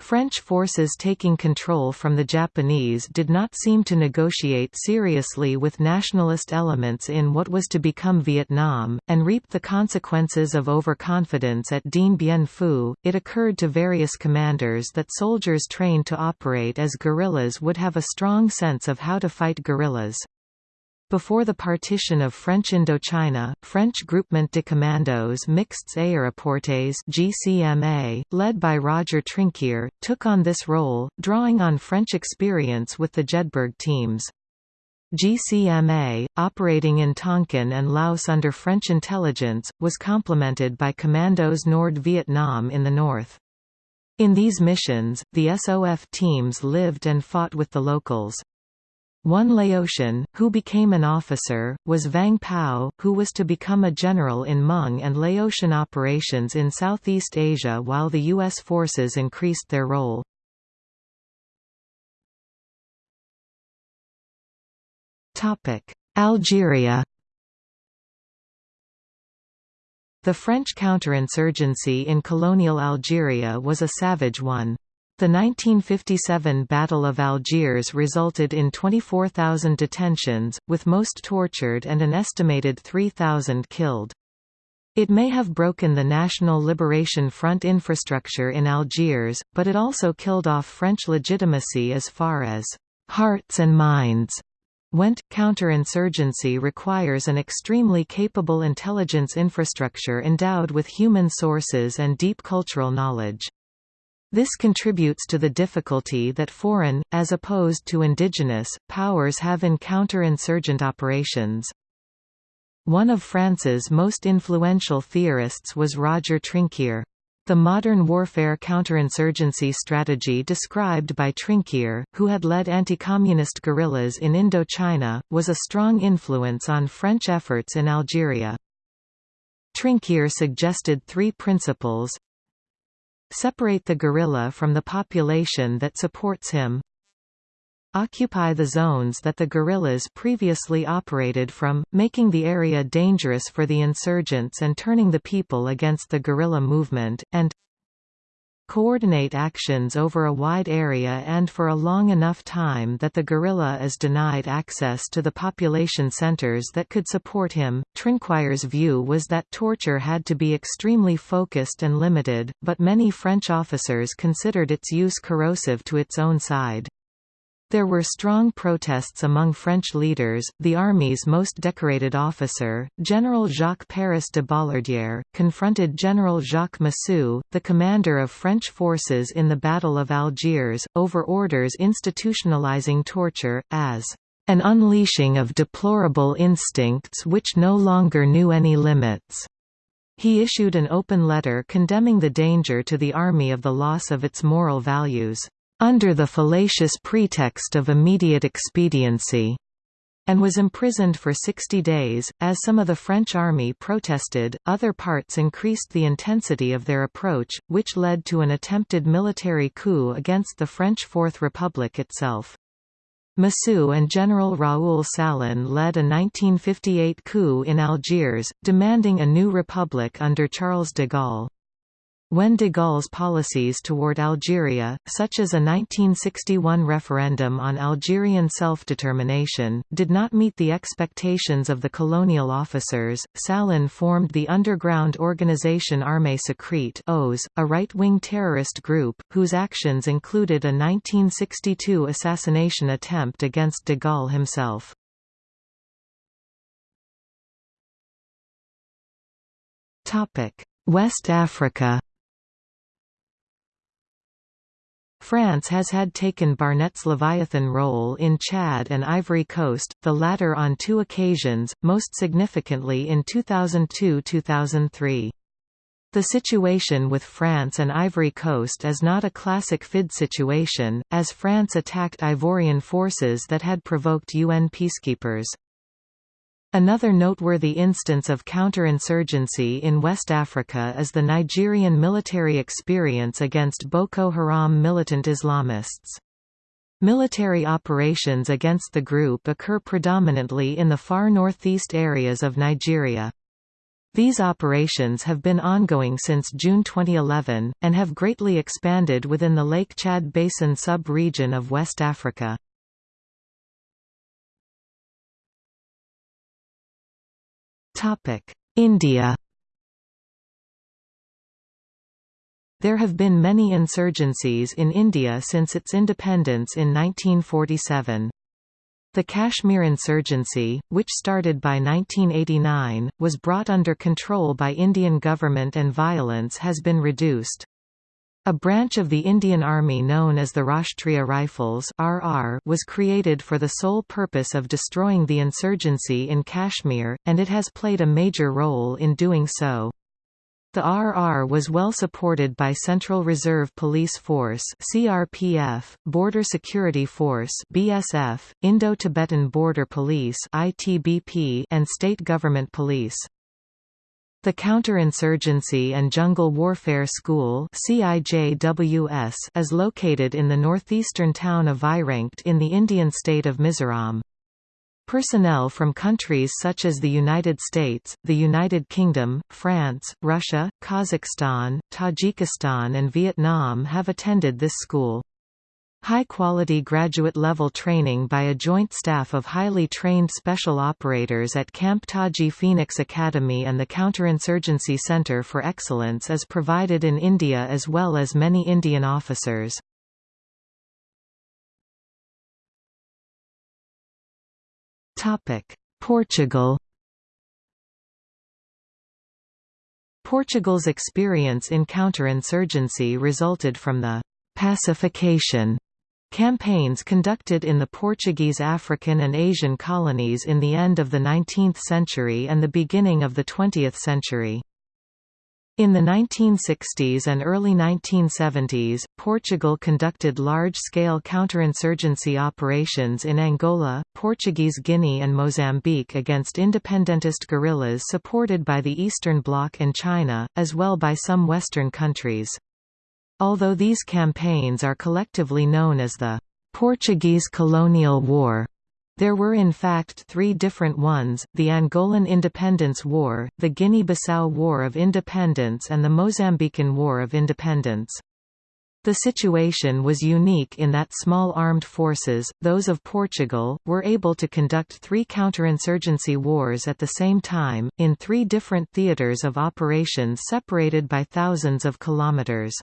French forces taking control from the Japanese did not seem to negotiate seriously with nationalist elements in what was to become Vietnam, and reaped the consequences of overconfidence at Dien Bien Phu. It occurred to various commanders that soldiers trained to operate as guerrillas would have a strong sense of how to fight guerrillas. Before the partition of French Indochina, French Groupement de Commandos Mixtes Aéroportés GCMA, led by Roger Trinquier, took on this role, drawing on French experience with the Jedburgh teams. GCMA, operating in Tonkin and Laos under French intelligence, was complemented by Commandos Nord Vietnam in the north. In these missions, the SOF teams lived and fought with the locals. One Laotian, who became an officer, was Vang Pao, who was to become a general in Hmong and Laotian operations in Southeast Asia while the U.S. forces increased their role. Algeria The French counterinsurgency in colonial Algeria was a savage one. The 1957 Battle of Algiers resulted in 24,000 detentions, with most tortured and an estimated 3,000 killed. It may have broken the National Liberation Front infrastructure in Algiers, but it also killed off French legitimacy as far as hearts and minds went. Counterinsurgency requires an extremely capable intelligence infrastructure endowed with human sources and deep cultural knowledge. This contributes to the difficulty that foreign, as opposed to indigenous, powers have in counter-insurgent operations. One of France's most influential theorists was Roger Trinquier. The modern warfare counterinsurgency strategy described by Trinquier, who had led anti-communist guerrillas in Indochina, was a strong influence on French efforts in Algeria. Trinquier suggested three principles Separate the guerrilla from the population that supports him. Occupy the zones that the guerrillas previously operated from, making the area dangerous for the insurgents and turning the people against the guerrilla movement, and coordinate actions over a wide area and for a long enough time that the guerrilla is denied access to the population centers that could support him. Trinquier's view was that torture had to be extremely focused and limited, but many French officers considered its use corrosive to its own side. There were strong protests among French leaders. The army's most decorated officer, General Jacques Paris de Bollardière, confronted General Jacques Massu, the commander of French forces in the Battle of Algiers, over orders institutionalizing torture, as an unleashing of deplorable instincts which no longer knew any limits. He issued an open letter condemning the danger to the army of the loss of its moral values under the fallacious pretext of immediate expediency, and was imprisoned for 60 days. As some of the French army protested, other parts increased the intensity of their approach, which led to an attempted military coup against the French Fourth Republic itself. Massu and General Raoul Salan led a 1958 coup in Algiers, demanding a new republic under Charles de Gaulle. When de Gaulle's policies toward Algeria, such as a 1961 referendum on Algerian self-determination, did not meet the expectations of the colonial officers, Salan formed the underground organization Armée Secrète a right-wing terrorist group, whose actions included a 1962 assassination attempt against de Gaulle himself. West Africa France has had taken Barnett's Leviathan role in Chad and Ivory Coast, the latter on two occasions, most significantly in 2002–2003. The situation with France and Ivory Coast is not a classic FID situation, as France attacked Ivorian forces that had provoked UN peacekeepers. Another noteworthy instance of counterinsurgency in West Africa is the Nigerian military experience against Boko Haram militant Islamists. Military operations against the group occur predominantly in the far northeast areas of Nigeria. These operations have been ongoing since June 2011, and have greatly expanded within the Lake Chad Basin sub-region of West Africa. India There have been many insurgencies in India since its independence in 1947. The Kashmir insurgency, which started by 1989, was brought under control by Indian government and violence has been reduced. A branch of the Indian Army known as the Rashtriya Rifles (RR) was created for the sole purpose of destroying the insurgency in Kashmir, and it has played a major role in doing so. The RR was well supported by Central Reserve Police Force (CRPF), Border Security Force (BSF), Indo-Tibetan Border Police (ITBP), and state government police. The Counterinsurgency and Jungle Warfare School is located in the northeastern town of Vairengte in the Indian state of Mizoram. Personnel from countries such as the United States, the United Kingdom, France, Russia, Kazakhstan, Tajikistan and Vietnam have attended this school. High-quality graduate-level training by a joint staff of highly trained special operators at Camp Taji Phoenix Academy and the Counterinsurgency Center for Excellence is provided in India as well as many Indian officers. Portugal Portugal's experience in counterinsurgency resulted from the «pacification» Campaigns conducted in the Portuguese African and Asian colonies in the end of the 19th century and the beginning of the 20th century. In the 1960s and early 1970s, Portugal conducted large-scale counterinsurgency operations in Angola, Portuguese Guinea and Mozambique against independentist guerrillas supported by the Eastern Bloc and China, as well by some Western countries. Although these campaigns are collectively known as the Portuguese Colonial War, there were in fact three different ones, the Angolan Independence War, the Guinea-Bissau War of Independence and the Mozambican War of Independence. The situation was unique in that small armed forces, those of Portugal, were able to conduct three counterinsurgency wars at the same time, in three different theatres of operations separated by thousands of kilometres.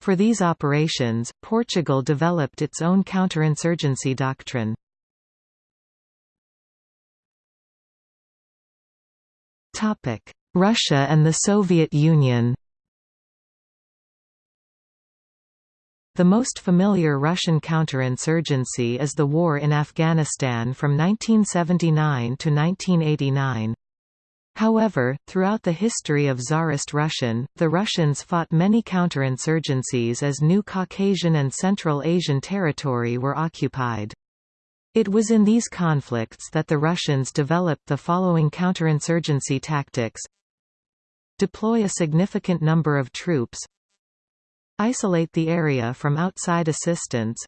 For these operations, Portugal developed its own counterinsurgency doctrine. Russia and the Soviet Union The most familiar Russian counterinsurgency is the war in Afghanistan from 1979 to 1989. However, throughout the history of Tsarist Russian, the Russians fought many counterinsurgencies as new Caucasian and Central Asian territory were occupied. It was in these conflicts that the Russians developed the following counterinsurgency tactics. Deploy a significant number of troops. Isolate the area from outside assistance.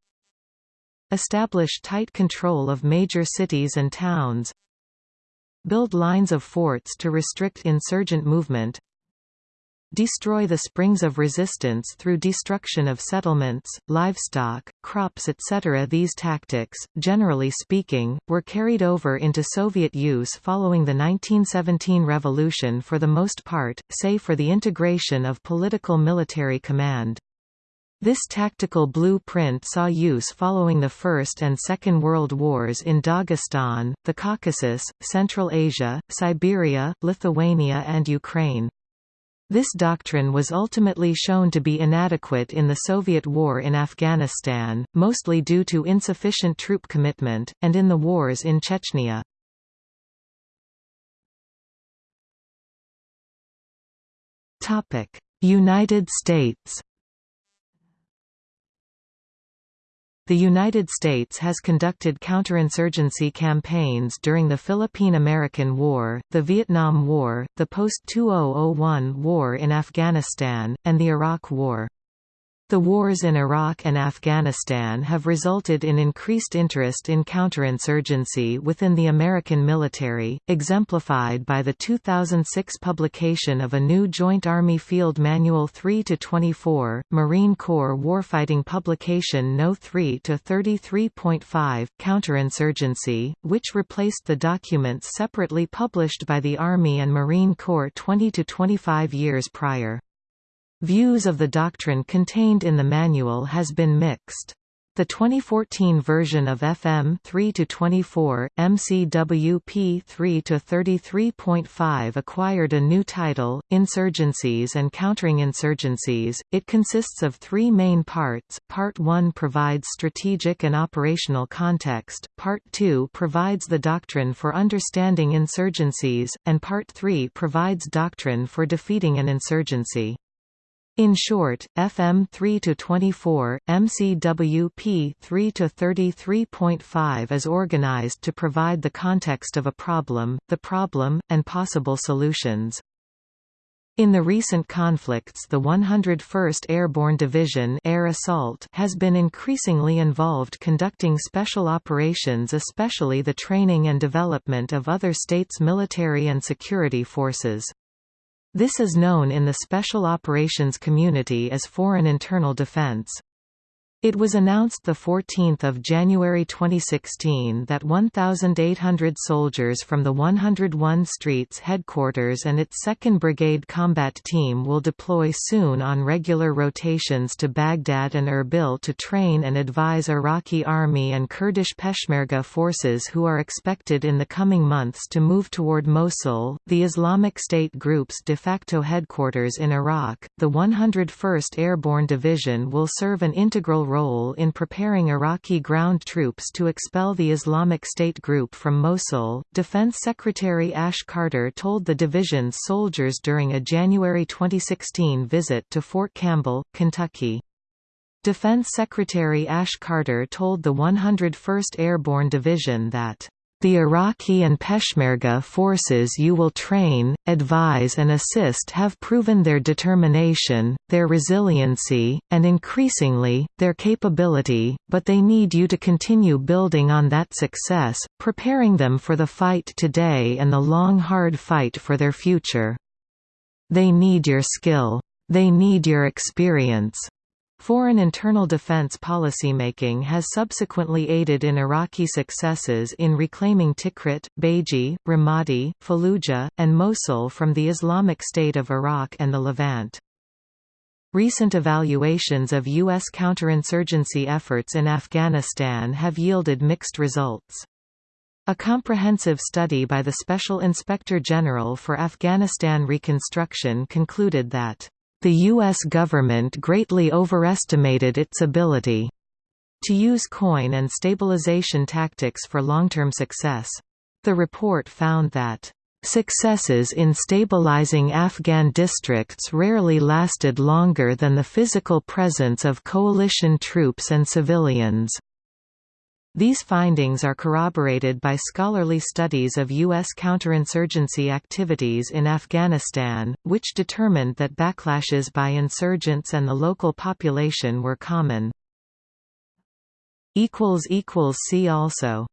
Establish tight control of major cities and towns Build lines of forts to restrict insurgent movement Destroy the springs of resistance through destruction of settlements, livestock, crops etc. These tactics, generally speaking, were carried over into Soviet use following the 1917 revolution for the most part, save for the integration of political military command. This tactical blueprint saw use following the First and Second World Wars in Dagestan, the Caucasus, Central Asia, Siberia, Lithuania and Ukraine. This doctrine was ultimately shown to be inadequate in the Soviet war in Afghanistan, mostly due to insufficient troop commitment, and in the wars in Chechnya. United States The United States has conducted counterinsurgency campaigns during the Philippine–American War, the Vietnam War, the post-2001 war in Afghanistan, and the Iraq War. The wars in Iraq and Afghanistan have resulted in increased interest in counterinsurgency within the American military, exemplified by the 2006 publication of a new Joint Army Field Manual 3-24, Marine Corps Warfighting Publication No. 3-33.5, Counterinsurgency, which replaced the documents separately published by the Army and Marine Corps 20–25 years prior. Views of the doctrine contained in the manual has been mixed. The 2014 version of FM 3-24, MCWP 3-33.5 acquired a new title, Insurgencies and Countering Insurgencies. It consists of three main parts. Part 1 provides strategic and operational context, Part 2 provides the doctrine for understanding insurgencies, and Part 3 provides doctrine for defeating an insurgency. In short, FM 3 to 24, MCWP 3 to 33.5 is organized to provide the context of a problem, the problem, and possible solutions. In the recent conflicts the 101st Airborne Division Air Assault has been increasingly involved conducting special operations especially the training and development of other states' military and security forces. This is known in the Special Operations community as Foreign Internal Defense. It was announced 14 January 2016 that 1,800 soldiers from the 101 Streets headquarters and its 2nd Brigade Combat Team will deploy soon on regular rotations to Baghdad and Erbil to train and advise Iraqi Army and Kurdish Peshmerga forces who are expected in the coming months to move toward Mosul, the Islamic State group's de facto headquarters in Iraq. The 101st Airborne Division will serve an integral role in preparing Iraqi ground troops to expel the Islamic State group from Mosul, Defense Secretary Ash Carter told the division's soldiers during a January 2016 visit to Fort Campbell, Kentucky. Defense Secretary Ash Carter told the 101st Airborne Division that the Iraqi and Peshmerga forces you will train, advise and assist have proven their determination, their resiliency, and increasingly, their capability, but they need you to continue building on that success, preparing them for the fight today and the long hard fight for their future. They need your skill. They need your experience. Foreign internal defense policymaking has subsequently aided in Iraqi successes in reclaiming Tikrit, Baiji, Ramadi, Fallujah, and Mosul from the Islamic State of Iraq and the Levant. Recent evaluations of U.S. counterinsurgency efforts in Afghanistan have yielded mixed results. A comprehensive study by the Special Inspector General for Afghanistan Reconstruction concluded that the U.S. government greatly overestimated its ability to use COIN and stabilization tactics for long-term success. The report found that Successes in stabilizing Afghan districts rarely lasted longer than the physical presence of coalition troops and civilians. These findings are corroborated by scholarly studies of U.S. counterinsurgency activities in Afghanistan, which determined that backlashes by insurgents and the local population were common. See also